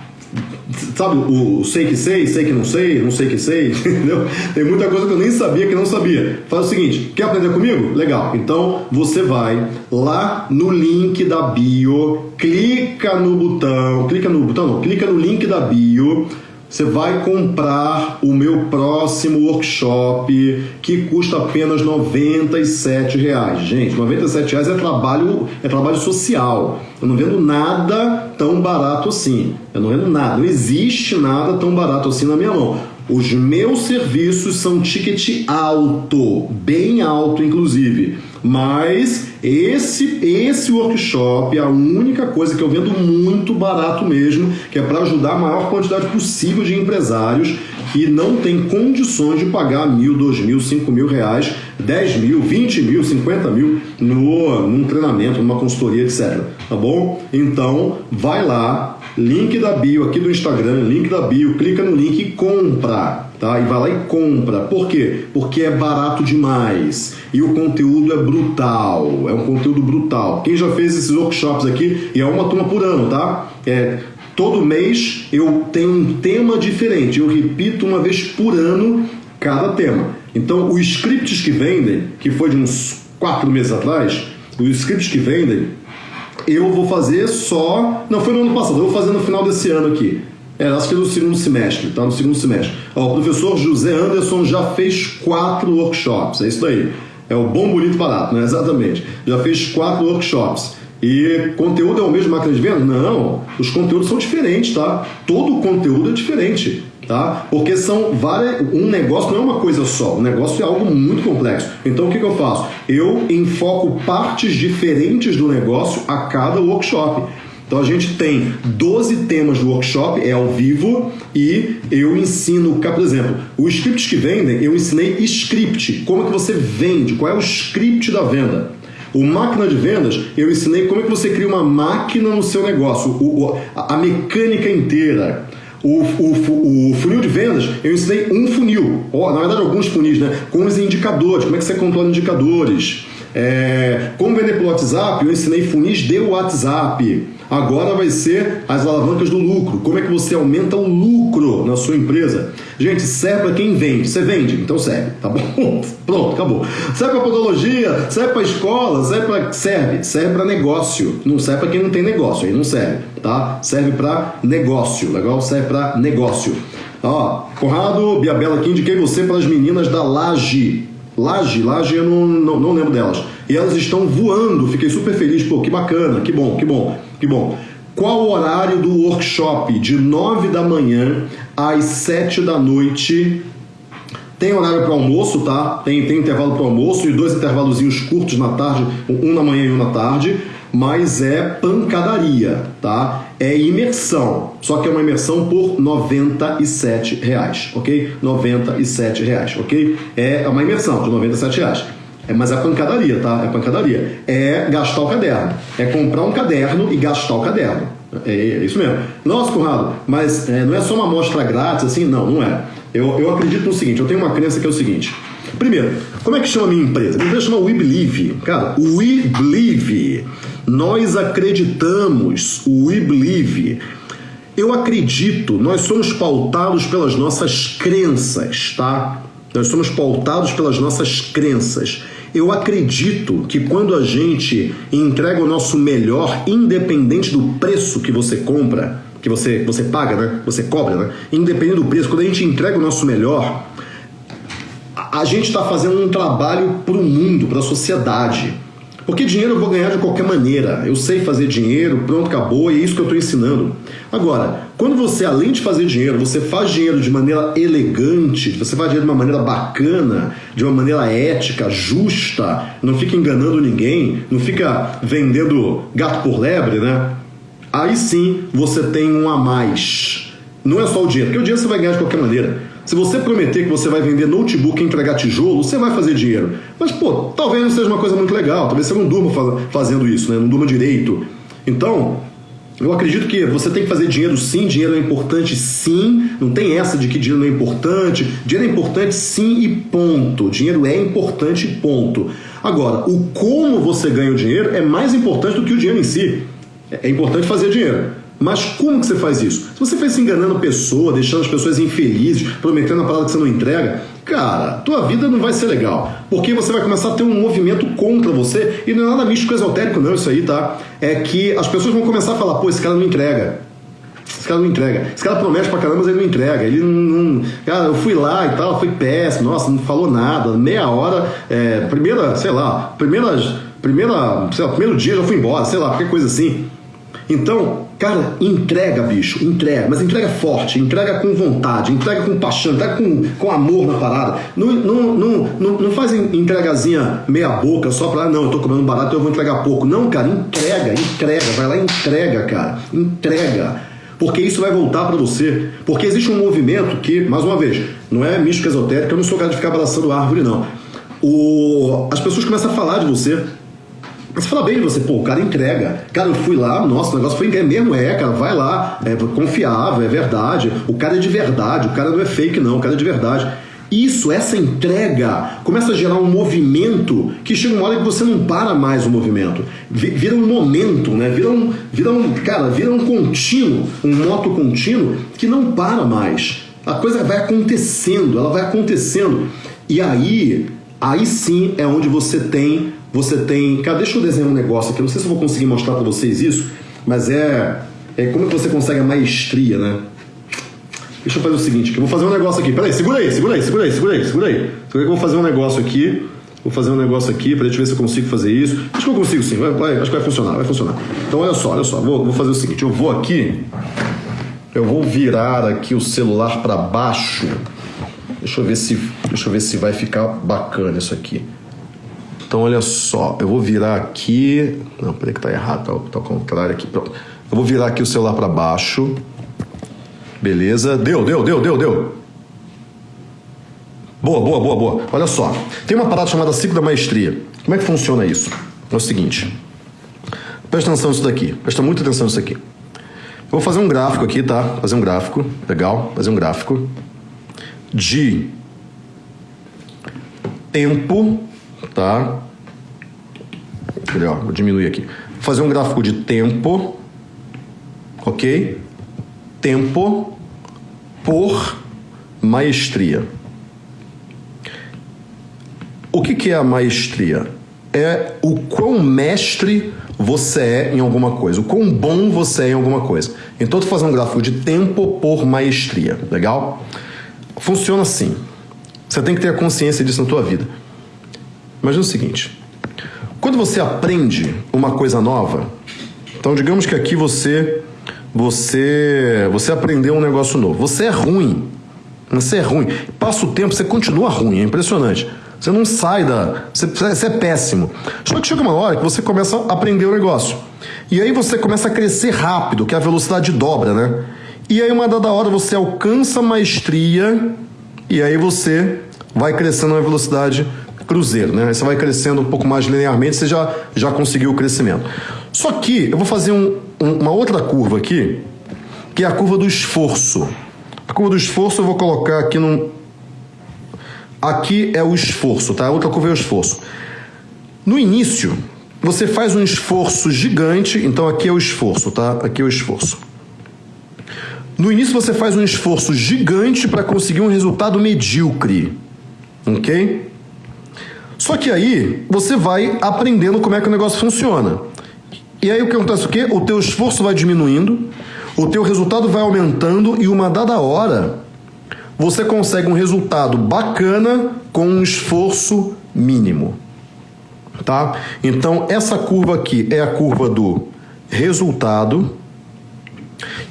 Sabe, o sei que sei, sei que não sei, não sei que sei, entendeu? Tem muita coisa que eu nem sabia que não sabia. Faz o seguinte, quer aprender comigo? Legal. Então, você vai lá no link da bio, clica no botão, clica no botão, não, clica no link da bio, você vai comprar o meu próximo workshop que custa apenas R$ reais. Gente, R$ reais é trabalho, é trabalho social. Eu não vendo nada tão barato assim. Eu não vendo nada. Não existe nada tão barato assim na minha mão. Os meus serviços são ticket alto, bem alto inclusive. Mas esse esse workshop é a única coisa que eu vendo muito barato mesmo, que é para ajudar a maior quantidade possível de empresários que não tem condições de pagar mil, dois mil, cinco mil reais, dez mil, vinte mil, cinquenta mil no, num treinamento, numa consultoria, etc. Tá bom? Então, vai lá, link da bio aqui do Instagram, link da bio, clica no link e compra. Tá? E vai lá e compra. Por quê? Porque é barato demais. E o conteúdo é brutal. É um conteúdo brutal. Quem já fez esses workshops aqui, e é uma turma por ano, tá? É, todo mês eu tenho um tema diferente. Eu repito uma vez por ano cada tema. Então, os scripts que vendem, que foi de uns quatro meses atrás, os scripts que vendem, eu vou fazer só. Não, foi no ano passado, eu vou fazer no final desse ano aqui. É, acho que é no segundo semestre, tá? No segundo semestre. Ó, o professor José Anderson já fez quatro workshops, é isso aí. É o bom, bonito, barato, né? Exatamente. Já fez quatro workshops. E conteúdo é o mesmo máquina de venda? Não, os conteúdos são diferentes, tá? Todo conteúdo é diferente tá? Porque são várias. Um negócio não é uma coisa só, um negócio é algo muito complexo. Então o que, que eu faço? Eu enfoco partes diferentes do negócio a cada workshop. Então a gente tem 12 temas do workshop, é ao vivo, e eu ensino, por exemplo, os scripts que vendem, eu ensinei script, como é que você vende, qual é o script da venda. O máquina de vendas, eu ensinei como é que você cria uma máquina no seu negócio, o, a mecânica inteira. O, o, o, funil de vendas, eu ensinei um funil, ou, na verdade alguns funis, né? Com os indicadores, como é que você controla indicadores. É, como vender pelo WhatsApp, eu ensinei funis de WhatsApp. Agora vai ser as alavancas do lucro. Como é que você aumenta o lucro na sua empresa? Gente, serve para quem vende. Você vende, então serve, tá bom? Pronto, acabou. Serve para podologia, serve para escola, serve para serve, serve para negócio. Não serve para quem não tem negócio, aí não serve, tá? Serve para negócio, legal? Serve para negócio. Ó, Conrado Biabela aqui indiquei você para as meninas da Laje. Laje, Laje eu não, não, não lembro delas. E elas estão voando, fiquei super feliz, pô, que bacana, que bom, que bom, que bom. Qual o horário do workshop? De 9 da manhã às 7 da noite. Tem horário para almoço, tá? Tem, tem intervalo para almoço e dois intervalozinhos curtos na tarde, um na manhã e um na tarde, mas é pancadaria, tá? É imersão, só que é uma imersão por R$ reais, ok? R$ reais, ok? É uma imersão de R$ reais. É, mas é pancadaria, tá? É pancadaria. É gastar o caderno. É comprar um caderno e gastar o caderno. É, é isso mesmo. Nossa, Conrado, mas é, não é só uma amostra grátis assim? Não, não é. Eu, eu acredito no seguinte, eu tenho uma crença que é o seguinte. Primeiro, como é que chama a minha empresa? Minha empresa chama We Believe. Cara, We Believe. Nós acreditamos. We Believe. Eu acredito, nós somos pautados pelas nossas crenças, tá? Nós somos pautados pelas nossas crenças. Eu acredito que quando a gente entrega o nosso melhor, independente do preço que você compra, que você, você paga, né? Você cobra, né? Independente do preço, quando a gente entrega o nosso melhor, a gente está fazendo um trabalho para o mundo, para a sociedade. Porque dinheiro eu vou ganhar de qualquer maneira. Eu sei fazer dinheiro, pronto, acabou, e é isso que eu estou ensinando. Agora, quando você, além de fazer dinheiro, você faz dinheiro de maneira elegante, você faz dinheiro de uma maneira bacana, de uma maneira ética, justa, não fica enganando ninguém, não fica vendendo gato por lebre, né? Aí sim você tem um a mais. Não é só o dinheiro, porque o dinheiro você vai ganhar de qualquer maneira. Se você prometer que você vai vender notebook e entregar tijolo, você vai fazer dinheiro. Mas, pô, talvez não seja uma coisa muito legal, talvez você não durma fazendo isso, né? não durma direito. Então, eu acredito que você tem que fazer dinheiro sim, dinheiro é importante sim, não tem essa de que dinheiro não é importante. Dinheiro é importante sim e ponto. Dinheiro é importante ponto. Agora, o como você ganha o dinheiro é mais importante do que o dinheiro em si. É importante fazer dinheiro. Mas como que você faz isso? Se você faz se enganando a pessoa, deixando as pessoas infelizes, prometendo a parada que você não entrega, cara, tua vida não vai ser legal. Porque você vai começar a ter um movimento contra você, e não é nada místico esotérico, não, isso aí, tá? É que as pessoas vão começar a falar, pô, esse cara não entrega. Esse cara não entrega. Esse cara promete pra caramba, mas ele não entrega. Ele não. Cara, eu fui lá e tal, foi péssimo, nossa, não falou nada. Meia hora, é, primeira, sei lá, primeiras. Primeira, sei lá, primeiro dia já fui embora, sei lá, qualquer coisa assim. Então, cara, entrega, bicho, entrega, mas entrega forte, entrega com vontade, entrega com paixão, entrega com, com amor na parada. Não, não, não, não, não faz entregazinha meia boca só pra, ah, não, eu tô comendo barato, eu vou entregar pouco. Não, cara, entrega, entrega, vai lá e entrega, cara, entrega porque isso vai voltar para você. Porque existe um movimento que, mais uma vez, não é místico esotérico, eu não sou cara de ficar abraçando árvore, não. O, as pessoas começam a falar de você mas fala bem de você, pô, o cara entrega. Cara, eu fui lá, nossa, o negócio foi é mesmo, é, cara, vai lá, é confiável, é verdade. O cara é de verdade, o cara não é fake, não, o cara é de verdade. Isso, essa entrega, começa a gerar um movimento que chega uma hora que você não para mais o movimento. Vira um momento, né? Vira um, vira um, cara, vira um contínuo, um moto contínuo que não para mais. A coisa vai acontecendo, ela vai acontecendo. E aí, aí sim é onde você tem Você tem. Cara, deixa eu desenhar um negócio aqui. Não sei se eu vou conseguir mostrar para vocês isso, mas é. É como que você consegue a maestria, né? Deixa eu fazer o seguinte, que eu vou fazer um negócio aqui. Peraí, segura aí, segura aí, segura aí, segura aí, segura aí. Segura aí que eu vou fazer um negócio aqui. Vou fazer um negócio aqui pra gente ver se eu consigo fazer isso. Acho que eu consigo sim, vai, vai, acho que vai funcionar, vai funcionar. Então olha só, olha só, vou, vou fazer o seguinte, eu vou aqui, eu vou virar aqui o celular para baixo. Deixa eu ver se, deixa eu ver se vai ficar bacana isso aqui. Então olha só, eu vou virar aqui, não, peraí que tá errado, tá, tá ao contrário aqui, pronto. Eu vou virar aqui o celular para baixo. Beleza? Deu, deu, deu, deu, deu. Boa, boa, boa, boa. Olha só, tem uma parada chamada ciclo da maestria. Como é que funciona isso? É o seguinte. Presta atenção nisso daqui. Presta muita atenção nisso aqui. Eu vou fazer um gráfico aqui, tá? Fazer um gráfico. Legal? Fazer um gráfico de tempo, tá? Ó, vou diminuir aqui. Vou fazer um gráfico de tempo, ok? Tempo por maestria. O que, que é a maestria? É o quão mestre você é em alguma coisa, o quão bom você é em alguma coisa. Então, tu faz um gráfico de tempo por maestria, legal? Funciona assim. Você tem que ter a consciência disso na tua vida. Imagina o seguinte: quando você aprende uma coisa nova, então digamos que aqui você você você aprendeu um negócio novo. Você é ruim. Você é ruim. Passa o tempo, você continua ruim, é impressionante. Você não sai da. Você, você é péssimo. Só que chega uma hora que você começa a aprender o negócio. E aí você começa a crescer rápido, que é a velocidade dobra, né? E aí, uma dada hora, você alcança a maestria e aí você vai crescendo na velocidade cruzeiro, né? Aí você vai crescendo um pouco mais linearmente, você já, já conseguiu o crescimento. Só que eu vou fazer um, um, uma outra curva aqui, que é a curva do esforço. A curva do esforço eu vou colocar aqui num, Aqui é o esforço, tá? A outra curva é o esforço. No início, você faz um esforço gigante, então aqui é o esforço, tá? Aqui é o esforço. No início você faz um esforço gigante para conseguir um resultado medíocre, ok? Só que aí você vai aprendendo como é que o negócio funciona. E aí o que acontece o quê? O teu esforço vai diminuindo, o teu resultado vai aumentando e uma dada hora você consegue um resultado bacana com um esforço mínimo. Tá? Então, essa curva aqui é a curva do resultado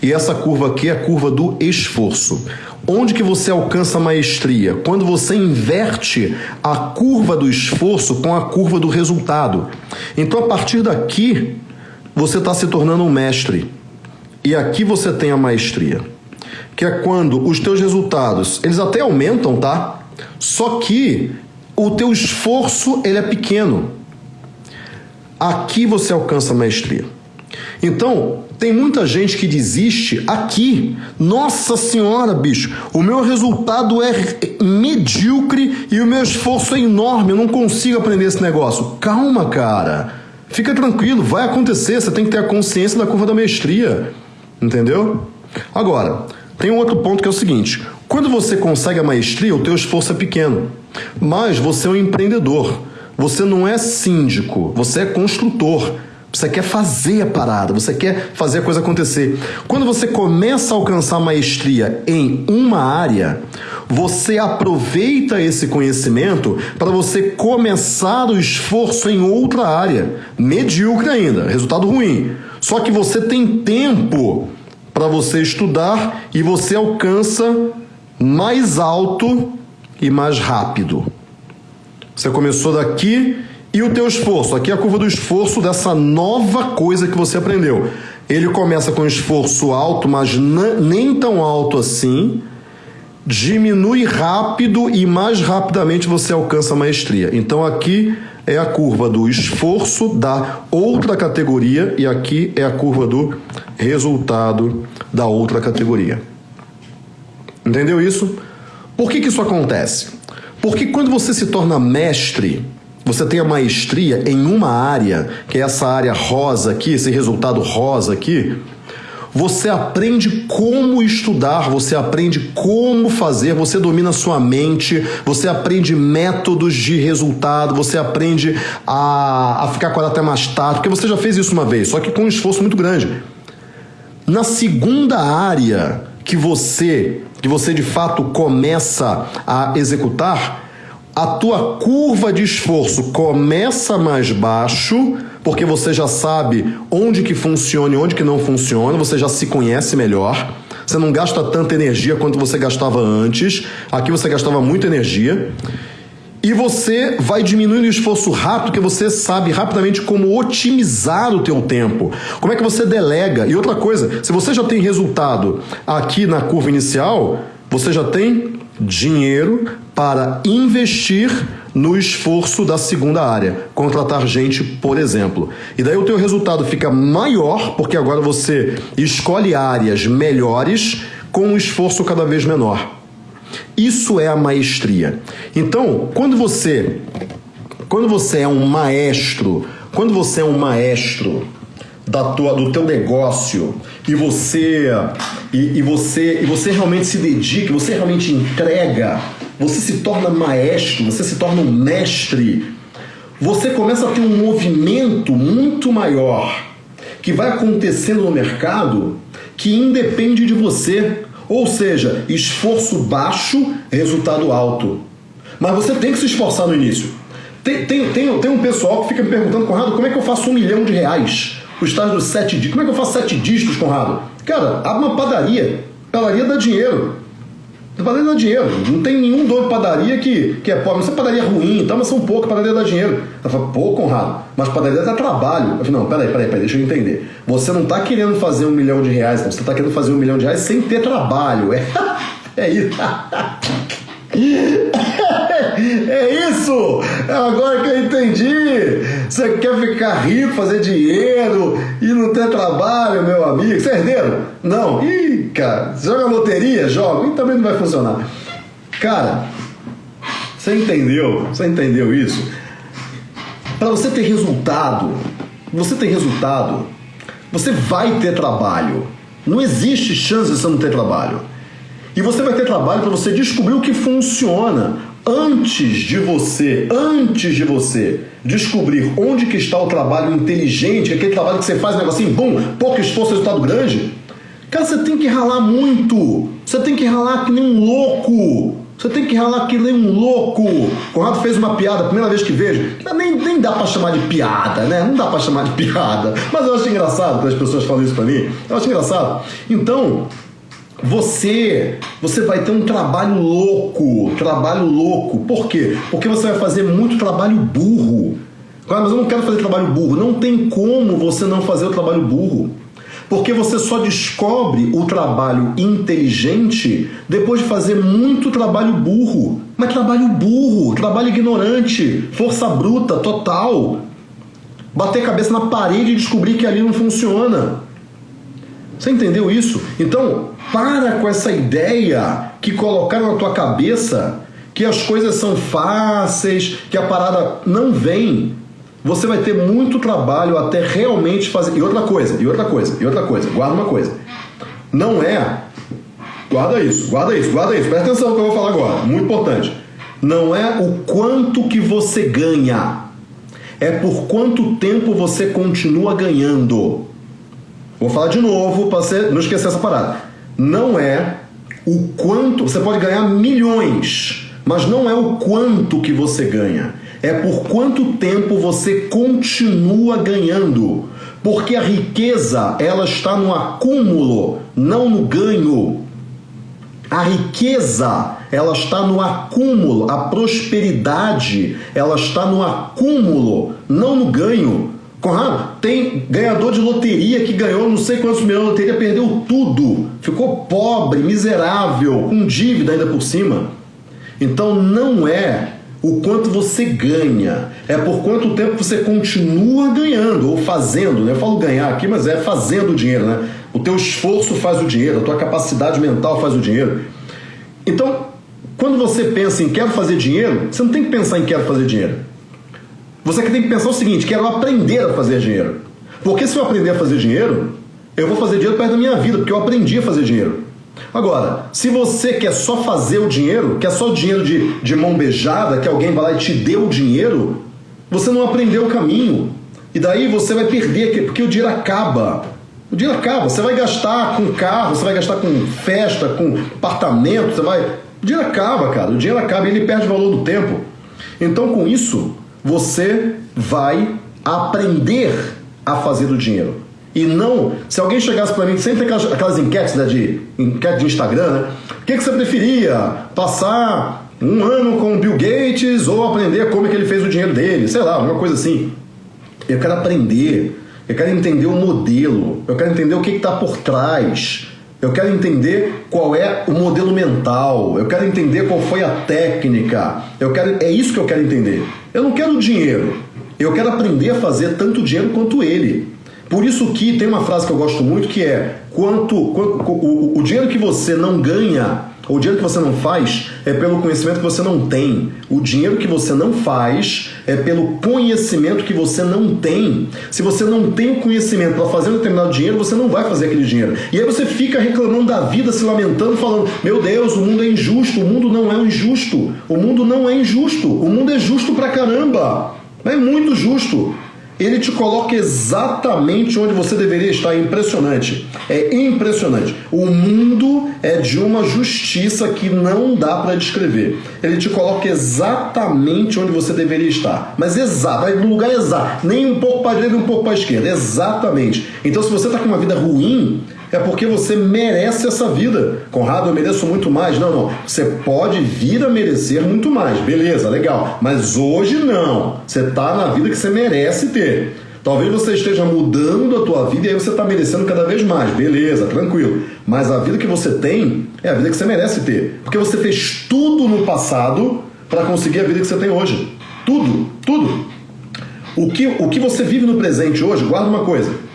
e essa curva aqui é a curva do esforço. Onde que você alcança a maestria? Quando você inverte a curva do esforço com a curva do resultado. Então, a partir daqui, você está se tornando um mestre. E aqui você tem a maestria que é quando os teus resultados, eles até aumentam, tá? Só que o teu esforço, ele é pequeno. Aqui você alcança a maestria. Então, tem muita gente que desiste aqui. Nossa senhora, bicho, o meu resultado é medíocre e o meu esforço é enorme. Eu não consigo aprender esse negócio. Calma, cara. Fica tranquilo, vai acontecer. Você tem que ter a consciência da curva da maestria. Entendeu? Agora, tem um outro ponto que é o seguinte: quando você consegue a maestria, o teu esforço é pequeno, mas você é um empreendedor. Você não é síndico, você é construtor. Você quer fazer a parada, você quer fazer a coisa acontecer. Quando você começa a alcançar maestria em uma área, você aproveita esse conhecimento para você começar o esforço em outra área, medíocre ainda, resultado ruim. Só que você tem tempo para você estudar e você alcança mais alto e mais rápido. Você começou daqui e o teu esforço, aqui é a curva do esforço dessa nova coisa que você aprendeu. Ele começa com esforço alto, mas nem tão alto assim, diminui rápido e mais rapidamente você alcança a maestria. Então aqui é a curva do esforço da outra categoria e aqui é a curva do resultado da outra categoria. Entendeu isso? Por que, que isso acontece? Porque quando você se torna mestre, você tem a maestria em uma área, que é essa área rosa aqui, esse resultado rosa aqui, você aprende como estudar, você aprende como fazer, você domina sua mente, você aprende métodos de resultado, você aprende a, a ficar acordado até mais tarde, porque você já fez isso uma vez, só que com um esforço muito grande. Na segunda área que você, que você de fato começa a executar, a tua curva de esforço começa mais baixo, porque você já sabe onde que funciona e onde que não funciona, você já se conhece melhor. Você não gasta tanta energia quanto você gastava antes. Aqui você gastava muita energia. E você vai diminuindo o esforço rápido, porque você sabe rapidamente como otimizar o teu tempo. Como é que você delega? E outra coisa, se você já tem resultado aqui na curva inicial, você já tem dinheiro para investir no esforço da segunda área, contratar gente, por exemplo. E daí o teu resultado fica maior, porque agora você escolhe áreas melhores com um esforço cada vez menor. Isso é a maestria. Então, quando você quando você é um maestro, quando você é um maestro da tua, do teu negócio e você e, e você e você realmente se dedica, você realmente entrega, você se torna maestro, você se torna um mestre, você começa a ter um movimento muito maior que vai acontecendo no mercado que independe de você. Ou seja, esforço baixo, resultado alto. Mas você tem que se esforçar no início. Tem, tem, tem, tem um pessoal que fica me perguntando, Conrado, como é que eu faço um milhão de reais? O estágio dos sete dígitos. Como é que eu faço sete dígitos, Conrado? Cara, abre uma padaria. Padaria dá dinheiro. Padaria dá dinheiro. Não tem nenhum dono de padaria que, que é pobre. Não sei padaria ruim, tá, mas são pouco, padaria dá dinheiro. Ela fala, pô, Conrado, mas padaria dá trabalho. Eu falei, não, peraí, peraí, peraí, deixa eu entender. Você não tá querendo fazer um milhão de reais, não. Você tá querendo fazer um milhão de reais sem ter trabalho. É, é isso. É isso! É agora que eu entendi! Você quer ficar rico, fazer dinheiro e não ter trabalho, meu amigo? Você é herdeiro? Não. Ih, cara, joga loteria? Joga. E também não vai funcionar. Cara, você entendeu? Você entendeu isso? Para você ter resultado, você ter resultado, você vai ter trabalho. Não existe chance de você não ter trabalho. E você vai ter trabalho para você descobrir o que funciona antes de você, antes de você descobrir onde que está o trabalho inteligente, aquele trabalho que você faz negocinho bom, pouco esforço, resultado grande. Cara, você tem que ralar muito. Você tem que ralar que nem um louco. Você tem que ralar que nem um louco. Conrado fez uma piada, primeira vez que vejo. Nem, nem dá para chamar de piada, né? Não dá para chamar de piada. Mas eu acho engraçado quando as pessoas falam isso para mim. Eu acho engraçado. Então, você, você vai ter um trabalho louco, trabalho louco. Por quê? Porque você vai fazer muito trabalho burro. Claro, mas eu não quero fazer trabalho burro. Não tem como você não fazer o trabalho burro. Porque você só descobre o trabalho inteligente depois de fazer muito trabalho burro. Mas trabalho burro, trabalho ignorante, força bruta, total. Bater cabeça na parede e descobrir que ali não funciona. Você entendeu isso? Então, para com essa ideia que colocaram na tua cabeça que as coisas são fáceis, que a parada não vem. Você vai ter muito trabalho até realmente fazer. E outra coisa, e outra coisa, e outra coisa, guarda uma coisa. Não é. Guarda isso, guarda isso, guarda isso. Presta atenção no que eu vou falar agora, muito importante. Não é o quanto que você ganha, é por quanto tempo você continua ganhando. Vou falar de novo para você não esquecer essa parada. Não é o quanto. Você pode ganhar milhões, mas não é o quanto que você ganha. É por quanto tempo você continua ganhando. Porque a riqueza, ela está no acúmulo, não no ganho. A riqueza, ela está no acúmulo. A prosperidade, ela está no acúmulo, não no ganho. Conrado, tem ganhador de loteria que ganhou não sei quantos milhões de loteria, perdeu tudo, ficou pobre, miserável, com dívida ainda por cima. Então não é o quanto você ganha, é por quanto tempo você continua ganhando ou fazendo, né? Eu falo ganhar aqui, mas é fazendo o dinheiro, né? O teu esforço faz o dinheiro, a tua capacidade mental faz o dinheiro. Então, quando você pensa em quero fazer dinheiro, você não tem que pensar em quero fazer dinheiro. Você tem que pensar o seguinte: quero aprender a fazer dinheiro. Porque se eu aprender a fazer dinheiro, Eu vou fazer dinheiro perto da minha vida, porque eu aprendi a fazer dinheiro. Agora, se você quer só fazer o dinheiro, quer só dinheiro de, de mão beijada, que alguém vai lá e te deu o dinheiro, você não aprendeu o caminho. E daí você vai perder, porque o dinheiro acaba. O dinheiro acaba. Você vai gastar com carro, você vai gastar com festa, com apartamento, você vai. O dinheiro acaba, cara. O dinheiro acaba e ele perde o valor do tempo. Então, com isso, você vai aprender a fazer o dinheiro. E não, se alguém chegasse para mim, sempre tem aquelas, aquelas enquetes né, de, enquete de Instagram, né? O que, que você preferia? Passar um ano com Bill Gates ou aprender como é que ele fez o dinheiro dele? Sei lá, uma coisa assim. Eu quero aprender, eu quero entender o modelo, eu quero entender o que está por trás, eu quero entender qual é o modelo mental, eu quero entender qual foi a técnica, eu quero, é isso que eu quero entender. Eu não quero dinheiro, eu quero aprender a fazer tanto dinheiro quanto ele. Por isso que tem uma frase que eu gosto muito que é quanto, quanto o, o dinheiro que você não ganha o dinheiro que você não faz é pelo conhecimento que você não tem. O dinheiro que você não faz é pelo conhecimento que você não tem. Se você não tem o conhecimento para fazer um determinado dinheiro, você não vai fazer aquele dinheiro. E aí você fica reclamando da vida, se lamentando, falando: Meu Deus, o mundo é injusto. O mundo não é injusto. O mundo não é injusto. O mundo é justo pra caramba. É muito justo ele te coloca exatamente onde você deveria estar. É impressionante. É impressionante. O mundo é de uma justiça que não dá para descrever. Ele te coloca exatamente onde você deveria estar. Mas exato, no lugar exato. Nem um pouco para a direita, nem um pouco para a esquerda. Exatamente. Então, se você está com uma vida ruim, é porque você merece essa vida. Conrado, eu mereço muito mais. Não, não. Você pode vir a merecer muito mais. Beleza, legal. Mas hoje não. Você está na vida que você merece ter. Talvez você esteja mudando a tua vida e aí você está merecendo cada vez mais. Beleza, tranquilo. Mas a vida que você tem é a vida que você merece ter. Porque você fez tudo no passado para conseguir a vida que você tem hoje. Tudo, tudo. O que, o que você vive no presente hoje, guarda uma coisa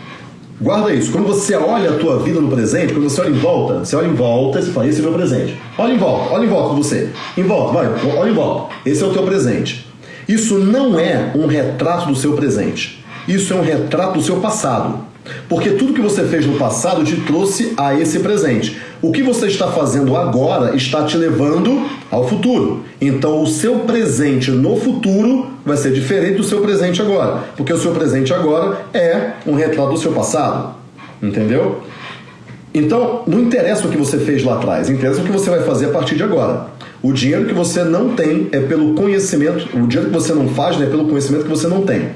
Guarda isso. Quando você olha a tua vida no presente, quando você olha em volta, você olha em volta e você fala, esse é o meu presente. Olha em volta, olha em volta de você. Em volta, vai, olha em volta. Esse é o teu presente. Isso não é um retrato do seu presente. Isso é um retrato do seu passado. Porque tudo que você fez no passado te trouxe a esse presente. O que você está fazendo agora está te levando ao futuro. Então, o seu presente no futuro vai ser diferente do seu presente agora. Porque o seu presente agora é um retrato do seu passado. Entendeu? Então, não interessa o que você fez lá atrás, interessa o que você vai fazer a partir de agora. O dinheiro que você não tem é pelo conhecimento, o dinheiro que você não faz né, é pelo conhecimento que você não tem.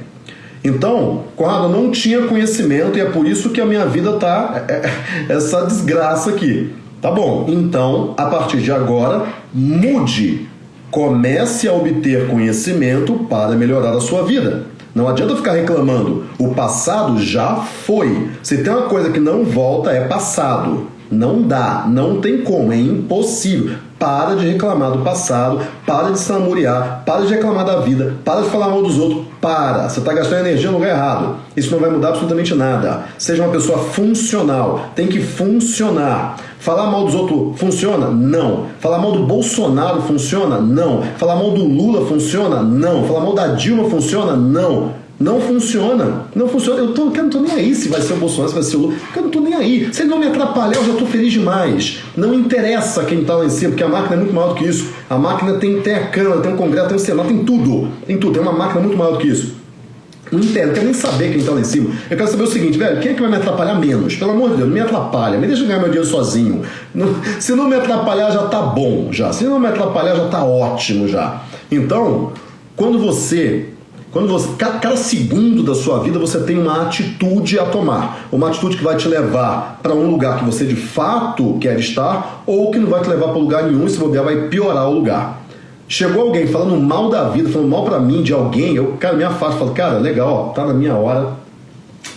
Então, Conrado, eu não tinha conhecimento e é por isso que a minha vida tá é, é, essa desgraça aqui. Tá bom, então, a partir de agora, mude. Comece a obter conhecimento para melhorar a sua vida. Não adianta ficar reclamando. O passado já foi. Se tem uma coisa que não volta, é passado. Não dá, não tem como, é impossível. Para de reclamar do passado, para de se namorear, para de reclamar da vida, para de falar mal dos outros, para. Você está gastando energia no lugar errado. Isso não vai mudar absolutamente nada. Seja uma pessoa funcional, tem que funcionar. Falar mal dos outros funciona? Não. Falar mal do Bolsonaro funciona? Não. Falar mal do Lula funciona? Não. Falar mal da Dilma funciona? Não. Não funciona. Não funciona. Eu, tô, eu não tô nem aí se vai ser o Bolsonaro, se vai ser o Lula. Eu não tô nem aí. Se ele não me atrapalhar, eu já tô feliz demais. Não interessa quem tá lá em cima, porque a máquina é muito maior do que isso. A máquina tem, tem a Câmara, tem o Congresso, tem o Senado, tem tudo. Tem tudo. Tem uma máquina muito maior do que isso. Não entendo, não quero nem saber quem tá lá em cima. Eu quero saber o seguinte, velho, quem é que vai me atrapalhar menos? Pelo amor de Deus, não me atrapalha. Me deixa ganhar meu dinheiro sozinho. Não, se não me atrapalhar, já tá bom já. Se não me atrapalhar, já tá ótimo já. Então, quando você quando você, cada segundo da sua vida você tem uma atitude a tomar, uma atitude que vai te levar para um lugar que você de fato quer estar ou que não vai te levar para lugar nenhum e se bobear vai piorar o lugar. Chegou alguém falando mal da vida, falando mal para mim de alguém, eu, cara, me afasto, falo, cara, legal, ó, tá na minha hora,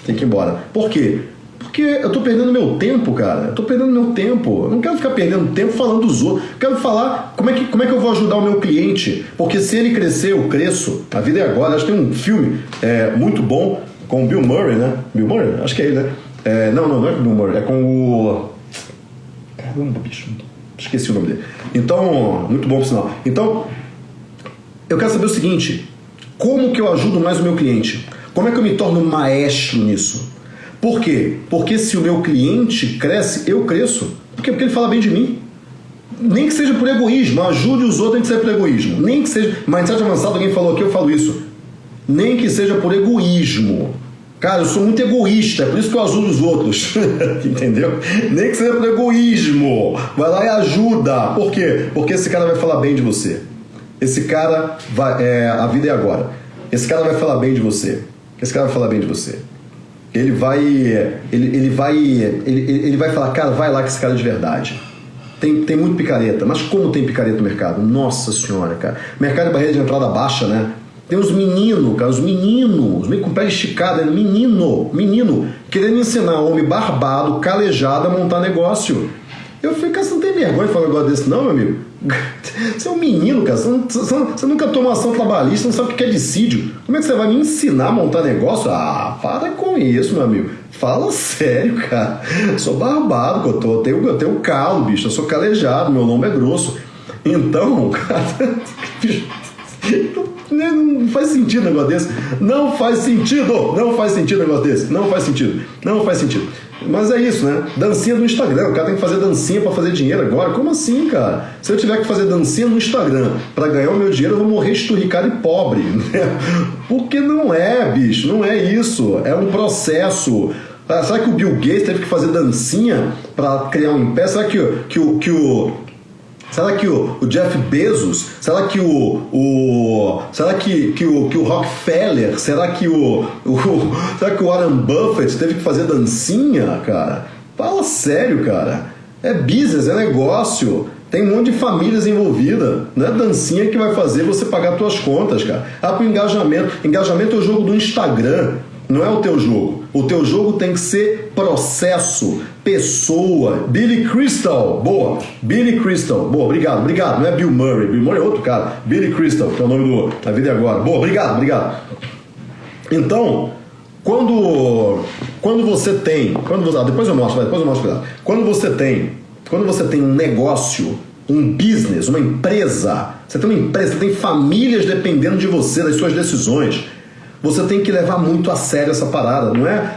tem que ir embora. Por quê? Porque eu tô perdendo meu tempo, cara. Eu tô perdendo meu tempo. Eu não quero ficar perdendo tempo falando dos outros. Eu quero falar como é, que, como é que eu vou ajudar o meu cliente. Porque se ele crescer, eu cresço. A vida é agora. Acho que tem um filme é, muito bom com o Bill Murray, né? Bill Murray? Acho que é ele, né? É, não, não, não é com o Bill Murray. É com o. Caramba, bicho. Esqueci o nome dele. Então, muito bom por sinal. Então, eu quero saber o seguinte: como que eu ajudo mais o meu cliente? Como é que eu me torno maestro nisso? Por quê? Porque se o meu cliente cresce, eu cresço. Por quê? Porque ele fala bem de mim. Nem que seja por egoísmo, ajude os outros, nem que seja por egoísmo. Nem que seja. Mindset avançado, alguém falou aqui, eu falo isso. Nem que seja por egoísmo. Cara, eu sou muito egoísta, é por isso que eu ajudo os outros. Entendeu? Nem que seja por egoísmo. Vai lá e ajuda. Por quê? Porque esse cara vai falar bem de você. Esse cara vai. É, a vida é agora. Esse cara vai falar bem de você. Esse cara vai falar bem de você. Ele vai. Ele, ele vai. Ele, ele vai falar, cara, vai lá que esse cara é de verdade. Tem, tem muito picareta. Mas como tem picareta no mercado? Nossa senhora, cara. Mercado de barreira de entrada baixa, né? Tem os meninos, cara, os meninos, os com pé esticado, é menino, menino, querendo ensinar homem barbado, calejado a montar negócio. Eu falei, cara, você não tem vergonha de falar um negócio desse, não, meu amigo? Você é um menino, cara. Você, você, você nunca tomou ação trabalhista, não sabe o que é dissídio. Como é que você vai me ensinar a montar negócio? Ah, para com isso, meu amigo. Fala sério, cara. Sou barbado, eu, tô, eu, tenho, eu tenho calo, bicho. Eu sou calejado, meu nome é grosso. Então, cara. Não faz sentido um negócio desse. Não faz sentido. Não faz sentido um negócio desse. Não faz sentido. Não faz sentido. Mas é isso, né? Dancinha no Instagram. O cara tem que fazer dancinha para fazer dinheiro agora. Como assim, cara? Se eu tiver que fazer dancinha no Instagram para ganhar o meu dinheiro, eu vou morrer esturricado e pobre. Né? Porque não é, bicho. Não é isso. É um processo. Ah, será que o Bill Gates teve que fazer dancinha para criar um império? Será que, que, que, que o, Será que o, o, Jeff Bezos? Será que o, o será que, que, o, que o Rockefeller? Será que o, o será que o Warren Buffett teve que fazer dancinha, cara? Fala sério, cara. É business, é negócio. Tem um monte de famílias envolvidas. Não é dancinha que vai fazer você pagar suas contas, cara. Ah, pro engajamento. Engajamento é o jogo do Instagram. Não é o teu jogo. O teu jogo tem que ser processo, pessoa. Billy Crystal, boa. Billy Crystal, boa, obrigado, obrigado. Não é Bill Murray, Bill Murray é outro cara. Billy Crystal, que é o nome do da vida agora. Boa, obrigado, obrigado. Então, quando quando você tem, quando você, ah, depois eu mostro, depois eu mostro. Quando você tem, quando você tem um negócio, um business, uma empresa, você tem uma empresa, você tem famílias dependendo de você, das suas decisões você tem que levar muito a sério essa parada, não é?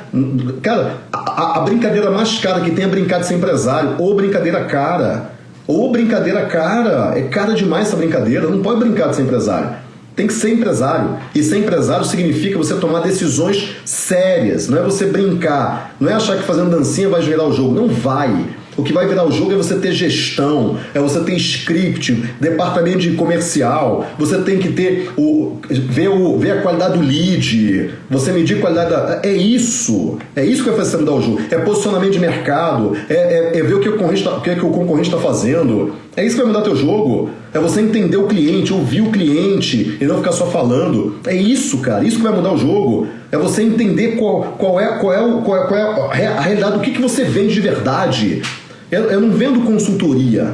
Cara, a, a brincadeira mais cara que tem é brincar de ser empresário, ou brincadeira cara. Ou brincadeira cara. É cara demais essa brincadeira, não pode brincar de ser empresário. Tem que ser empresário. E ser empresário significa você tomar decisões sérias, não é você brincar, não é achar que fazendo dancinha vai gerar o jogo. Não vai. O que vai virar o jogo é você ter gestão, é você ter script, departamento de comercial, você tem que ter o ver, o, ver a qualidade do lead, você medir a qualidade da. É isso. É isso que vai fazer você mudar o jogo. É posicionamento de mercado, é, é, é ver o que o concorrente está tá fazendo. É isso que vai mudar teu jogo. É você entender o cliente, ouvir o cliente e não ficar só falando. É isso, cara. Isso que vai mudar o jogo. É você entender qual, qual, é, qual, é, qual, é, qual é a realidade, do que, que você vende de verdade. Eu, eu não vendo consultoria.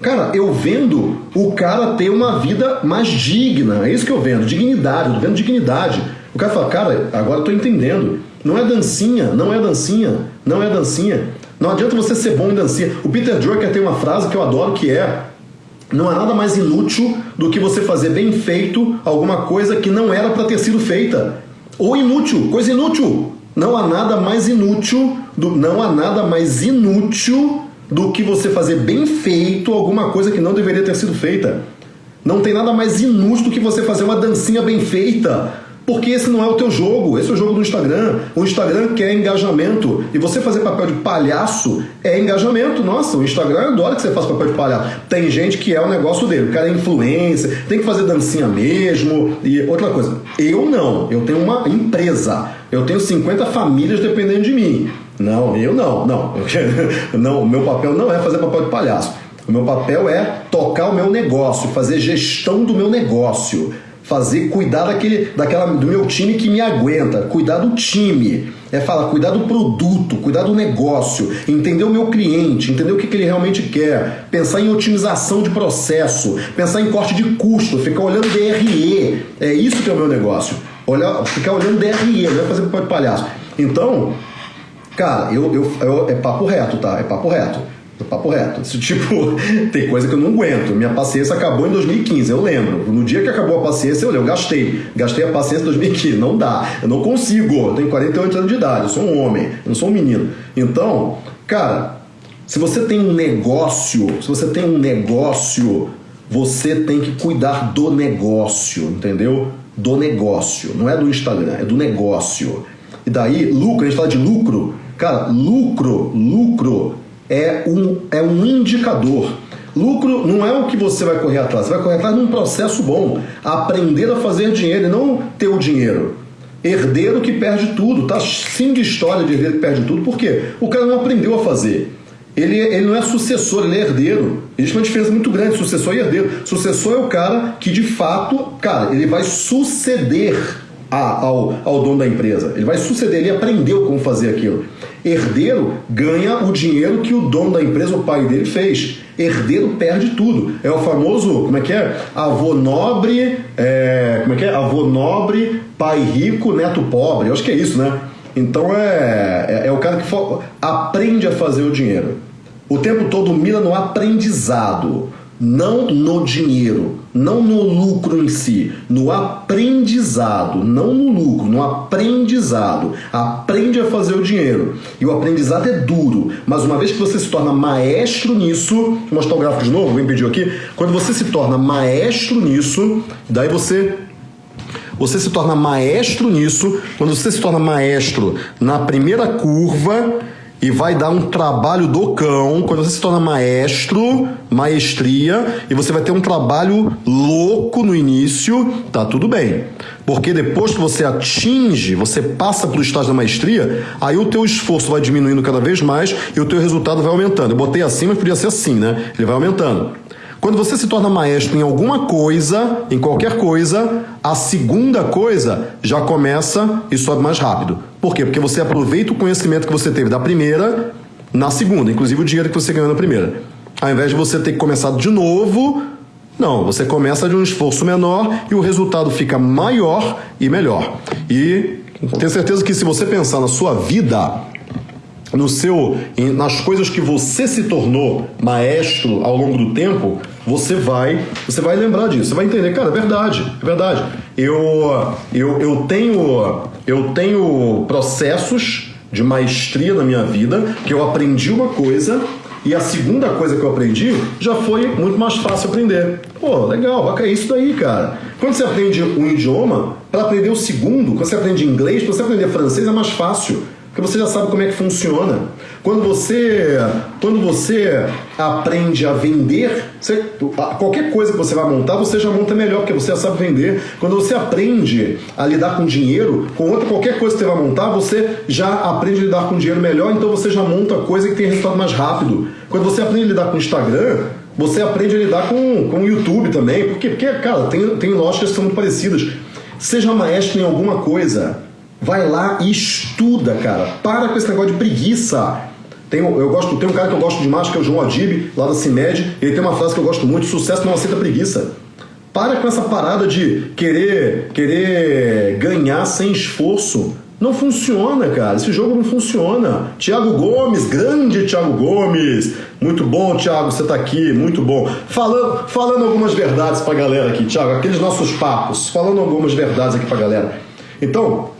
Cara, eu vendo o cara ter uma vida mais digna. É isso que eu vendo, dignidade, eu vendo dignidade. O cara fala, cara, agora eu tô entendendo. Não é dancinha, não é dancinha, não é dancinha. Não adianta você ser bom em dancinha. O Peter Drucker tem uma frase que eu adoro que é não há nada mais inútil do que você fazer bem feito alguma coisa que não era para ter sido feita. Ou inútil, coisa inútil. Não há nada mais inútil, do, não há nada mais inútil do que você fazer bem feito alguma coisa que não deveria ter sido feita. Não tem nada mais inútil do que você fazer uma dancinha bem feita. Porque esse não é o teu jogo, esse é o jogo do Instagram. O Instagram quer engajamento. E você fazer papel de palhaço é engajamento. Nossa, o Instagram adora que você faça papel de palhaço. Tem gente que é o negócio dele. O cara é influência, tem que fazer dancinha mesmo. E outra coisa, eu não. Eu tenho uma empresa. Eu tenho 50 famílias dependendo de mim. Não, eu não, não. não, meu papel não é fazer papel de palhaço. O meu papel é tocar o meu negócio, fazer gestão do meu negócio, fazer cuidar daquele, daquela, do meu time que me aguenta, cuidar do time, é falar, cuidar do produto, cuidar do negócio, entender o meu cliente, entender o que, que ele realmente quer, pensar em otimização de processo, pensar em corte de custo, ficar olhando DRE. É isso que é o meu negócio. Olhar, ficar olhando DRE, não é fazer papel de palhaço. Então, Cara, eu, eu, eu, é papo reto, tá? É papo reto. Papo reto. Esse tipo, tem coisa que eu não aguento. Minha paciência acabou em 2015, eu lembro. No dia que acabou a paciência, eu, eu gastei. Gastei a paciência em 2015. Não dá. Eu não consigo. Eu tenho 48 anos de idade. Eu sou um homem. Eu não sou um menino. Então, cara, se você tem um negócio, se você tem um negócio, você tem que cuidar do negócio, entendeu? Do negócio. Não é do Instagram, é do negócio. E daí, lucro, a gente fala de lucro. Cara, lucro, lucro é um, é um indicador. Lucro não é o que você vai correr atrás, você vai correr atrás de um processo bom. Aprender a fazer dinheiro e não ter o dinheiro. Herdeiro que perde tudo, tá sim de história de herdeiro que perde tudo, por quê? O cara não aprendeu a fazer. Ele, ele não é sucessor, ele é herdeiro. Existe uma diferença muito grande, sucessor e herdeiro. Sucessor é o cara que de fato, cara, ele vai suceder a, ao, ao dono da empresa. Ele vai suceder, ele aprendeu como fazer aquilo. Herdeiro ganha o dinheiro que o dono da empresa, o pai dele, fez. Herdeiro perde tudo. É o famoso, como é que é? Avô nobre, é, como é que é? Avô nobre, pai rico, neto pobre. Eu acho que é isso, né? Então é, é, é o cara que aprende a fazer o dinheiro. O tempo todo mira no aprendizado não no dinheiro, não no lucro em si, no aprendizado, não no lucro, no aprendizado. Aprende a fazer o dinheiro. E o aprendizado é duro, mas uma vez que você se torna maestro nisso, vou mostrar o gráfico de novo, alguém pediu aqui. Quando você se torna maestro nisso, daí você você se torna maestro nisso. Quando você se torna maestro na primeira curva, e vai dar um trabalho do cão quando você se torna maestro, maestria, e você vai ter um trabalho louco no início, tá tudo bem. Porque depois que você atinge, você passa para o estágio da maestria, aí o teu esforço vai diminuindo cada vez mais e o teu resultado vai aumentando. Eu botei assim, mas podia ser assim, né? Ele vai aumentando. Quando você se torna maestro em alguma coisa, em qualquer coisa, a segunda coisa já começa e sobe mais rápido. Por quê? Porque você aproveita o conhecimento que você teve da primeira na segunda, inclusive o dinheiro que você ganhou na primeira. Ao invés de você ter que começar de novo, não, você começa de um esforço menor e o resultado fica maior e melhor. E tenho certeza que se você pensar na sua vida, no seu, nas coisas que você se tornou maestro ao longo do tempo, você vai, você vai lembrar disso, você vai entender, cara, é verdade, é verdade. Eu, eu, eu tenho, eu tenho processos de maestria na minha vida que eu aprendi uma coisa e a segunda coisa que eu aprendi já foi muito mais fácil aprender. Pô, legal, é isso daí, cara. Quando você aprende um idioma, para aprender o segundo, quando você aprende inglês, para você aprender francês é mais fácil porque você já sabe como é que funciona. Quando você, quando você aprende a vender, você, qualquer coisa que você vai montar, você já monta melhor, porque você já sabe vender. Quando você aprende a lidar com dinheiro, com outra qualquer coisa que você vai montar, você já aprende a lidar com dinheiro melhor, então você já monta coisa que tem resultado mais rápido. Quando você aprende a lidar com Instagram, você aprende a lidar com, com o YouTube também, porque, porque cara, tem, tem lógicas que são muito parecidas. Seja maestro em alguma coisa. Vai lá e estuda, cara. Para com esse negócio de preguiça. Tem, eu gosto, tem um cara que eu gosto demais, que é o João Adib, lá da CIMED. Ele tem uma frase que eu gosto muito: sucesso não aceita preguiça. Para com essa parada de querer, querer ganhar sem esforço. Não funciona, cara. Esse jogo não funciona. Tiago Gomes, grande Tiago Gomes. Muito bom, Tiago, você tá aqui, muito bom. Falando, falando algumas verdades pra galera aqui, Tiago, aqueles nossos papos, falando algumas verdades aqui pra galera. Então,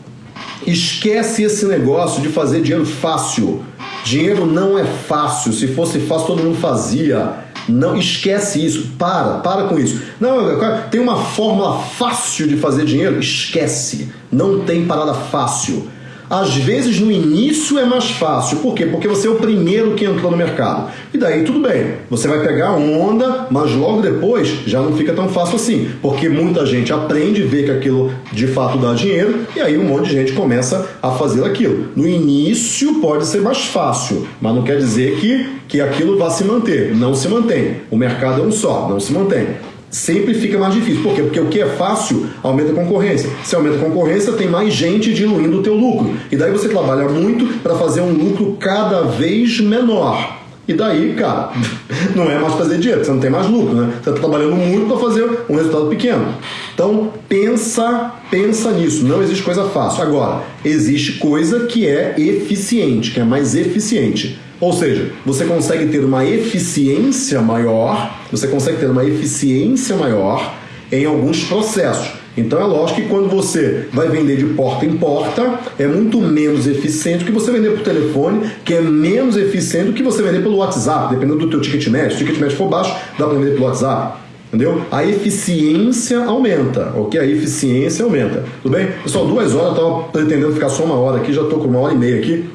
Esquece esse negócio de fazer dinheiro fácil. Dinheiro não é fácil. Se fosse fácil, todo mundo fazia. Não esquece isso. Para, para com isso. Não, tem uma fórmula fácil de fazer dinheiro? Esquece. Não tem parada fácil. Às vezes no início é mais fácil. Por quê? Porque você é o primeiro que entrou no mercado. E daí tudo bem. Você vai pegar onda, mas logo depois já não fica tão fácil assim. Porque muita gente aprende, vê que aquilo de fato dá dinheiro, e aí um monte de gente começa a fazer aquilo. No início pode ser mais fácil, mas não quer dizer que, que aquilo vá se manter. Não se mantém. O mercado é um só, não se mantém sempre fica mais difícil. Por quê? Porque o que é fácil aumenta a concorrência. Se aumenta a concorrência, tem mais gente diluindo o teu lucro. E daí você trabalha muito para fazer um lucro cada vez menor. E daí, cara, não é mais fazer dinheiro, você não tem mais lucro, né? Você está trabalhando muito para fazer um resultado pequeno. Então pensa, pensa nisso. Não existe coisa fácil. Agora, existe coisa que é eficiente, que é mais eficiente. Ou seja, você consegue ter uma eficiência maior, você consegue ter uma eficiência maior em alguns processos. Então é lógico que quando você vai vender de porta em porta, é muito menos eficiente do que você vender por telefone, que é menos eficiente do que você vender pelo WhatsApp, dependendo do teu ticket médio. Se o ticket médio for baixo, dá para vender pelo WhatsApp. Entendeu? A eficiência aumenta, ok? A eficiência aumenta. Tudo bem? Pessoal, duas horas, eu estava pretendendo ficar só uma hora aqui, já estou com uma hora e meia aqui.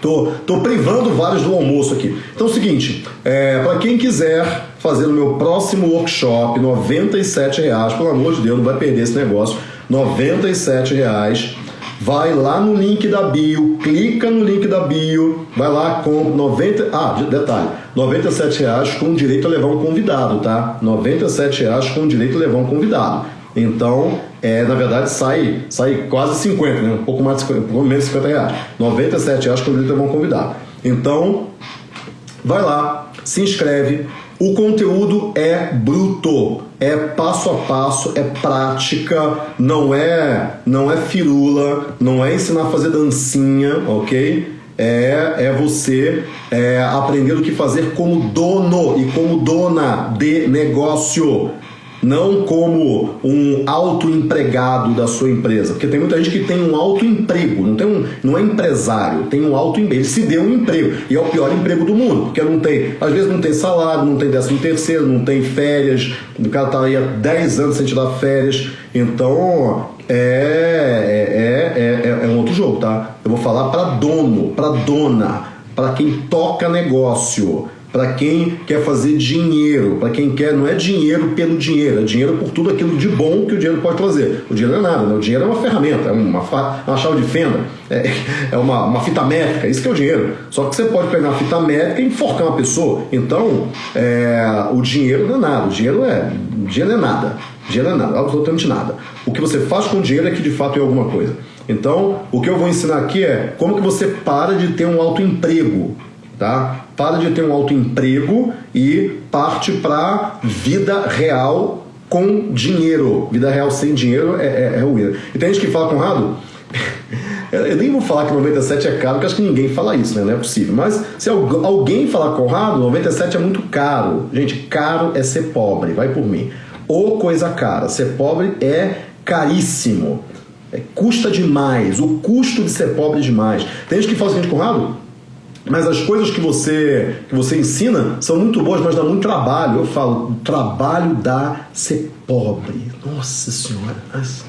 Tô, tô privando vários do almoço aqui. Então é o seguinte, é, para quem quiser fazer o meu próximo workshop, R$ reais, pelo amor de Deus, não vai perder esse negócio. R$ reais. Vai lá no link da bio, clica no link da bio, vai lá com 90, ah, detalhe, 97 reais com direito a levar um convidado, tá? 97 reais com direito a levar um convidado. Então, é, na verdade, sai, sai quase 50, né? um pouco mais de 50, um pouco menos de 50 reais. 97 reais com direito a levar um convidado. Então, vai lá, se inscreve. O conteúdo é bruto, é passo a passo, é prática, não é, não é firula, não é ensinar a fazer dancinha, ok? É, é você é, aprender o que fazer como dono e como dona de negócio não como um autoempregado da sua empresa, porque tem muita gente que tem um autoemprego, não tem um, não é empresário, tem um autoemprego, ele se deu um emprego e é o pior emprego do mundo, porque não tem, às vezes não tem salário, não tem décimo terceiro, não tem férias, o cara tá aí há 10 anos sem tirar férias, então é, é, é, é, um outro jogo, tá? Eu vou falar para dono, para dona, para quem toca negócio para quem quer fazer dinheiro, para quem quer, não é dinheiro pelo dinheiro, é dinheiro por tudo aquilo de bom que o dinheiro pode trazer. O dinheiro não é nada, né? o dinheiro é uma ferramenta, é uma, uma chave de fenda, é, é uma, uma, fita métrica, isso que é o dinheiro. Só que você pode pegar uma fita métrica e enforcar uma pessoa. Então, é, o dinheiro não é nada, o dinheiro é, o dinheiro é nada, o dinheiro é nada, absolutamente nada. O que você faz com o dinheiro é que de fato é alguma coisa. Então, o que eu vou ensinar aqui é como que você para de ter um autoemprego tá? Para de ter um autoemprego e parte para vida real com dinheiro. Vida real sem dinheiro é, é, é ruim. E tem gente que fala, Conrado, eu nem vou falar que 97 é caro, porque acho que ninguém fala isso, né? Não é possível. Mas se alguém falar, Conrado, 97 é muito caro. Gente, caro é ser pobre, vai por mim. Ou coisa cara. Ser pobre é caríssimo. É, custa demais. O custo de ser pobre é demais. Tem gente que fala assim, Conrado, mas as coisas que você, que você ensina são muito boas, mas dá muito trabalho. Eu falo, trabalho dá ser pobre. Nossa Senhora, mas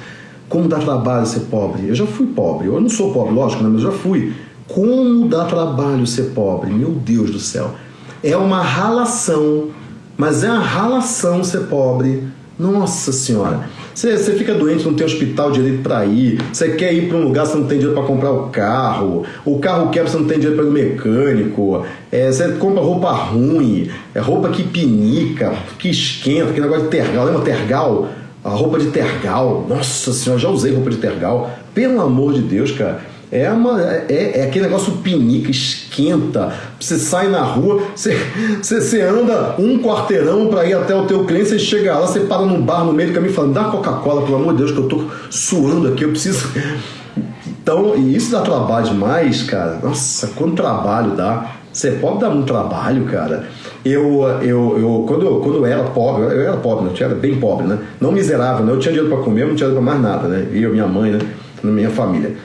como dá trabalho ser pobre? Eu já fui pobre. Eu não sou pobre, lógico, né? mas eu já fui. Como dá trabalho ser pobre? Meu Deus do céu. É uma ralação, mas é uma ralação ser pobre. Nossa Senhora. Você, fica doente, não tem hospital direito para ir. Você quer ir para um lugar, você não tem dinheiro para comprar o carro. O carro quebra, você não tem dinheiro para ir no mecânico. É, você compra roupa ruim, é roupa que pinica, que esquenta, aquele negócio de tergal. Lembra tergal? A roupa de tergal. Nossa senhora, já usei roupa de tergal. Pelo amor de Deus, cara. É, uma, é, é aquele negócio pinica, esquenta. Você sai na rua, você, você, você anda um quarteirão para ir até o teu cliente, você chega lá, você para num bar no meio do caminho e fala, dá Coca-Cola, pelo amor de Deus, que eu tô suando aqui, eu preciso. Então, e isso dá trabalho demais, cara. Nossa, quanto trabalho dá. Ser pobre dá muito trabalho, cara. Eu, eu, eu, quando, eu, quando eu era pobre, eu era pobre, né? eu era bem pobre, né? Não miserável, né? Eu tinha dinheiro para comer, não tinha dinheiro para mais nada, né? Eu, minha mãe, né? Minha família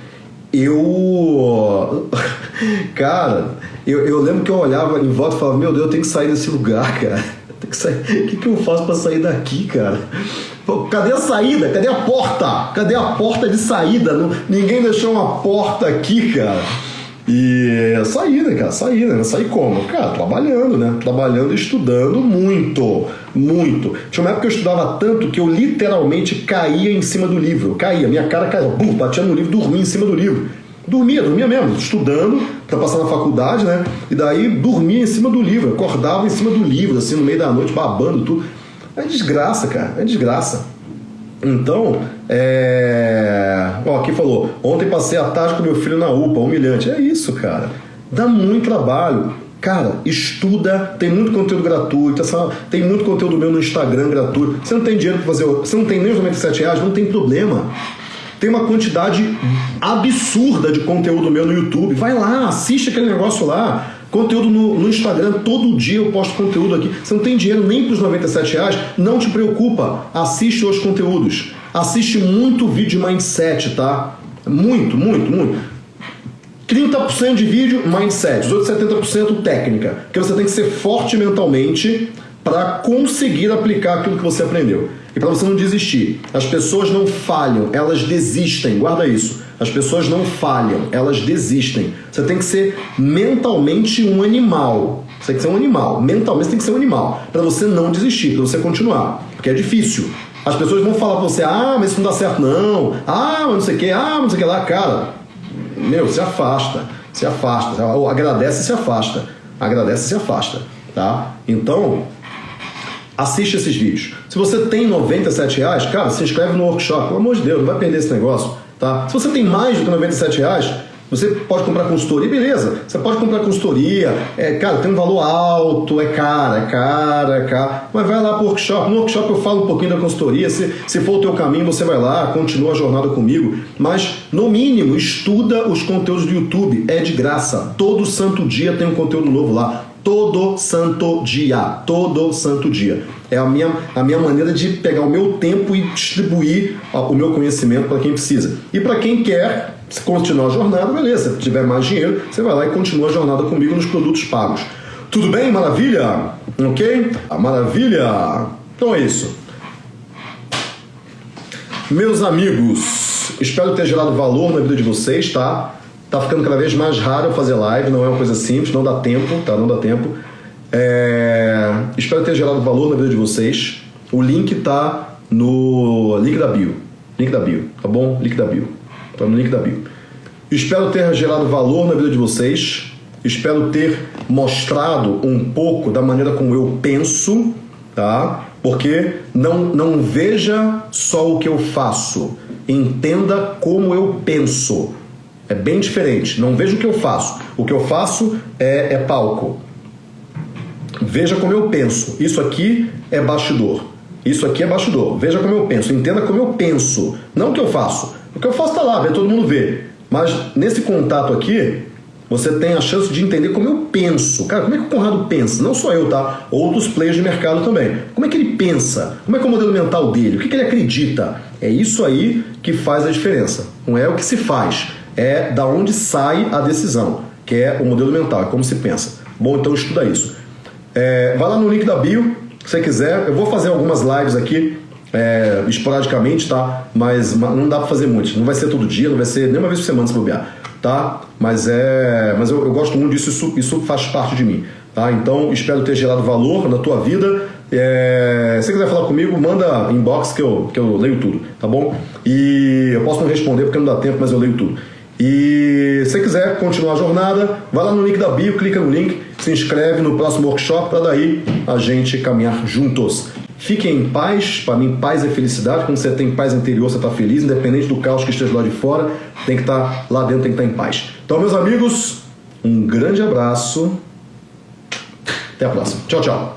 eu. Cara, eu, eu lembro que eu olhava em volta e falava: Meu Deus, eu tenho que sair desse lugar, cara. Tem que sair. O que, que eu faço para sair daqui, cara? Cadê a saída? Cadê a porta? Cadê a porta de saída? Ninguém deixou uma porta aqui, cara. E saí, né, cara? Saí, né? Saí como? Cara, trabalhando, né? Trabalhando e estudando muito, muito. Tinha uma época que eu estudava tanto que eu literalmente caía em cima do livro. Caía, minha cara caía, bum, batia no livro, dormia em cima do livro. Dormia, dormia mesmo, estudando para passar na faculdade, né? E daí dormia em cima do livro, acordava em cima do livro, assim, no meio da noite, babando tudo. É desgraça, cara, é desgraça. Então, é... Ó, aqui falou, ontem passei a tarde com meu filho na UPA, humilhante. É isso, cara. Dá muito trabalho. Cara, estuda, tem muito conteúdo gratuito, tem muito conteúdo meu no Instagram gratuito. Você não tem dinheiro para fazer, você não tem nem os 97 reais, não tem problema. Tem uma quantidade absurda de conteúdo meu no YouTube. Vai lá, assiste aquele negócio lá. Conteúdo no, no, Instagram, todo dia eu posto conteúdo aqui. Você não tem dinheiro nem para os 97 reais, não te preocupa. Assiste os conteúdos. Assiste muito vídeo de mindset, tá? Muito, muito, muito. 30% de vídeo, mindset. Os outros 70% técnica. Porque você tem que ser forte mentalmente para conseguir aplicar aquilo que você aprendeu. E para você não desistir. As pessoas não falham, elas desistem. Guarda isso. As pessoas não falham, elas desistem. Você tem que ser mentalmente um animal. Você tem que ser um animal. Mentalmente você tem que ser um animal. Para você não desistir, para você continuar. Porque é difícil. As pessoas vão falar pra você, ah, mas isso não dá certo não. Ah, mas não sei o que, ah, não sei o que lá. Cara, meu, se afasta. Se afasta. Ou agradece e se afasta. Agradece e se afasta. Tá? Então, assiste esses vídeos. Se você tem 97 reais, cara, se inscreve no workshop. Pelo amor de Deus, não vai perder esse negócio. Tá? Se você tem mais do que 97 reais, você pode comprar consultoria, beleza. Você pode comprar consultoria, é, cara, tem um valor alto, é caro, é caro, é caro. Mas vai lá para o workshop. No workshop eu falo um pouquinho da consultoria. Se, se for o teu caminho, você vai lá, continua a jornada comigo. Mas, no mínimo, estuda os conteúdos do YouTube. É de graça. Todo santo dia tem um conteúdo novo lá todo santo dia, todo santo dia. É a minha, a minha maneira de pegar o meu tempo e distribuir o meu conhecimento para quem precisa. E para quem quer continuar a jornada, beleza. Se tiver mais dinheiro, você vai lá e continua a jornada comigo nos produtos pagos. Tudo bem? Maravilha? Ok? Maravilha? Então é isso. Meus amigos, espero ter gerado valor na vida de vocês, tá? Tá ficando cada vez mais raro fazer live, não é uma coisa simples, não dá tempo, tá? Não dá tempo. É... Espero ter gerado valor na vida de vocês. O link tá no link da bio. Link da bio, tá bom? Link da bio. Tá no link da bio. Espero ter gerado valor na vida de vocês. Espero ter mostrado um pouco da maneira como eu penso, tá? Porque não, não veja só o que eu faço, entenda como eu penso. É bem diferente. Não veja o que eu faço. O que eu faço é, é palco. Veja como eu penso. Isso aqui é bastidor. Isso aqui é bastidor. Veja como eu penso. Entenda como eu penso. Não o que eu faço. O que eu faço está lá, vê, todo mundo vê. Mas nesse contato aqui, você tem a chance de entender como eu penso. Cara, como é que o Conrado pensa? Não só eu, tá? Outros players de mercado também. Como é que ele pensa? Como é que é o modelo mental dele? O que, que ele acredita? É isso aí que faz a diferença. Não é o que se faz é da onde sai a decisão, que é o modelo mental, é como se pensa. Bom, então estuda isso. É, vai lá no link da bio, se quiser. Eu vou fazer algumas lives aqui, é, esporadicamente, tá? Mas não dá para fazer muito. Não vai ser todo dia, não vai ser nem uma vez por semana se bobear, tá? Mas é, mas eu, eu gosto muito disso, isso, isso faz parte de mim, tá? Então espero ter gerado valor na tua vida. É, se quiser falar comigo, manda inbox que eu, que eu leio tudo, tá bom? E eu posso não responder porque não dá tempo, mas eu leio tudo. E se quiser continuar a jornada, vai lá no link da bio, clica no link, se inscreve no próximo workshop para daí a gente caminhar juntos. Fiquem em paz, para mim paz é felicidade, quando você tem paz interior você está feliz, independente do caos que esteja lá de fora, tem que estar tá, lá dentro, tem que estar tá em paz. Então meus amigos, um grande abraço, até a próxima, tchau tchau.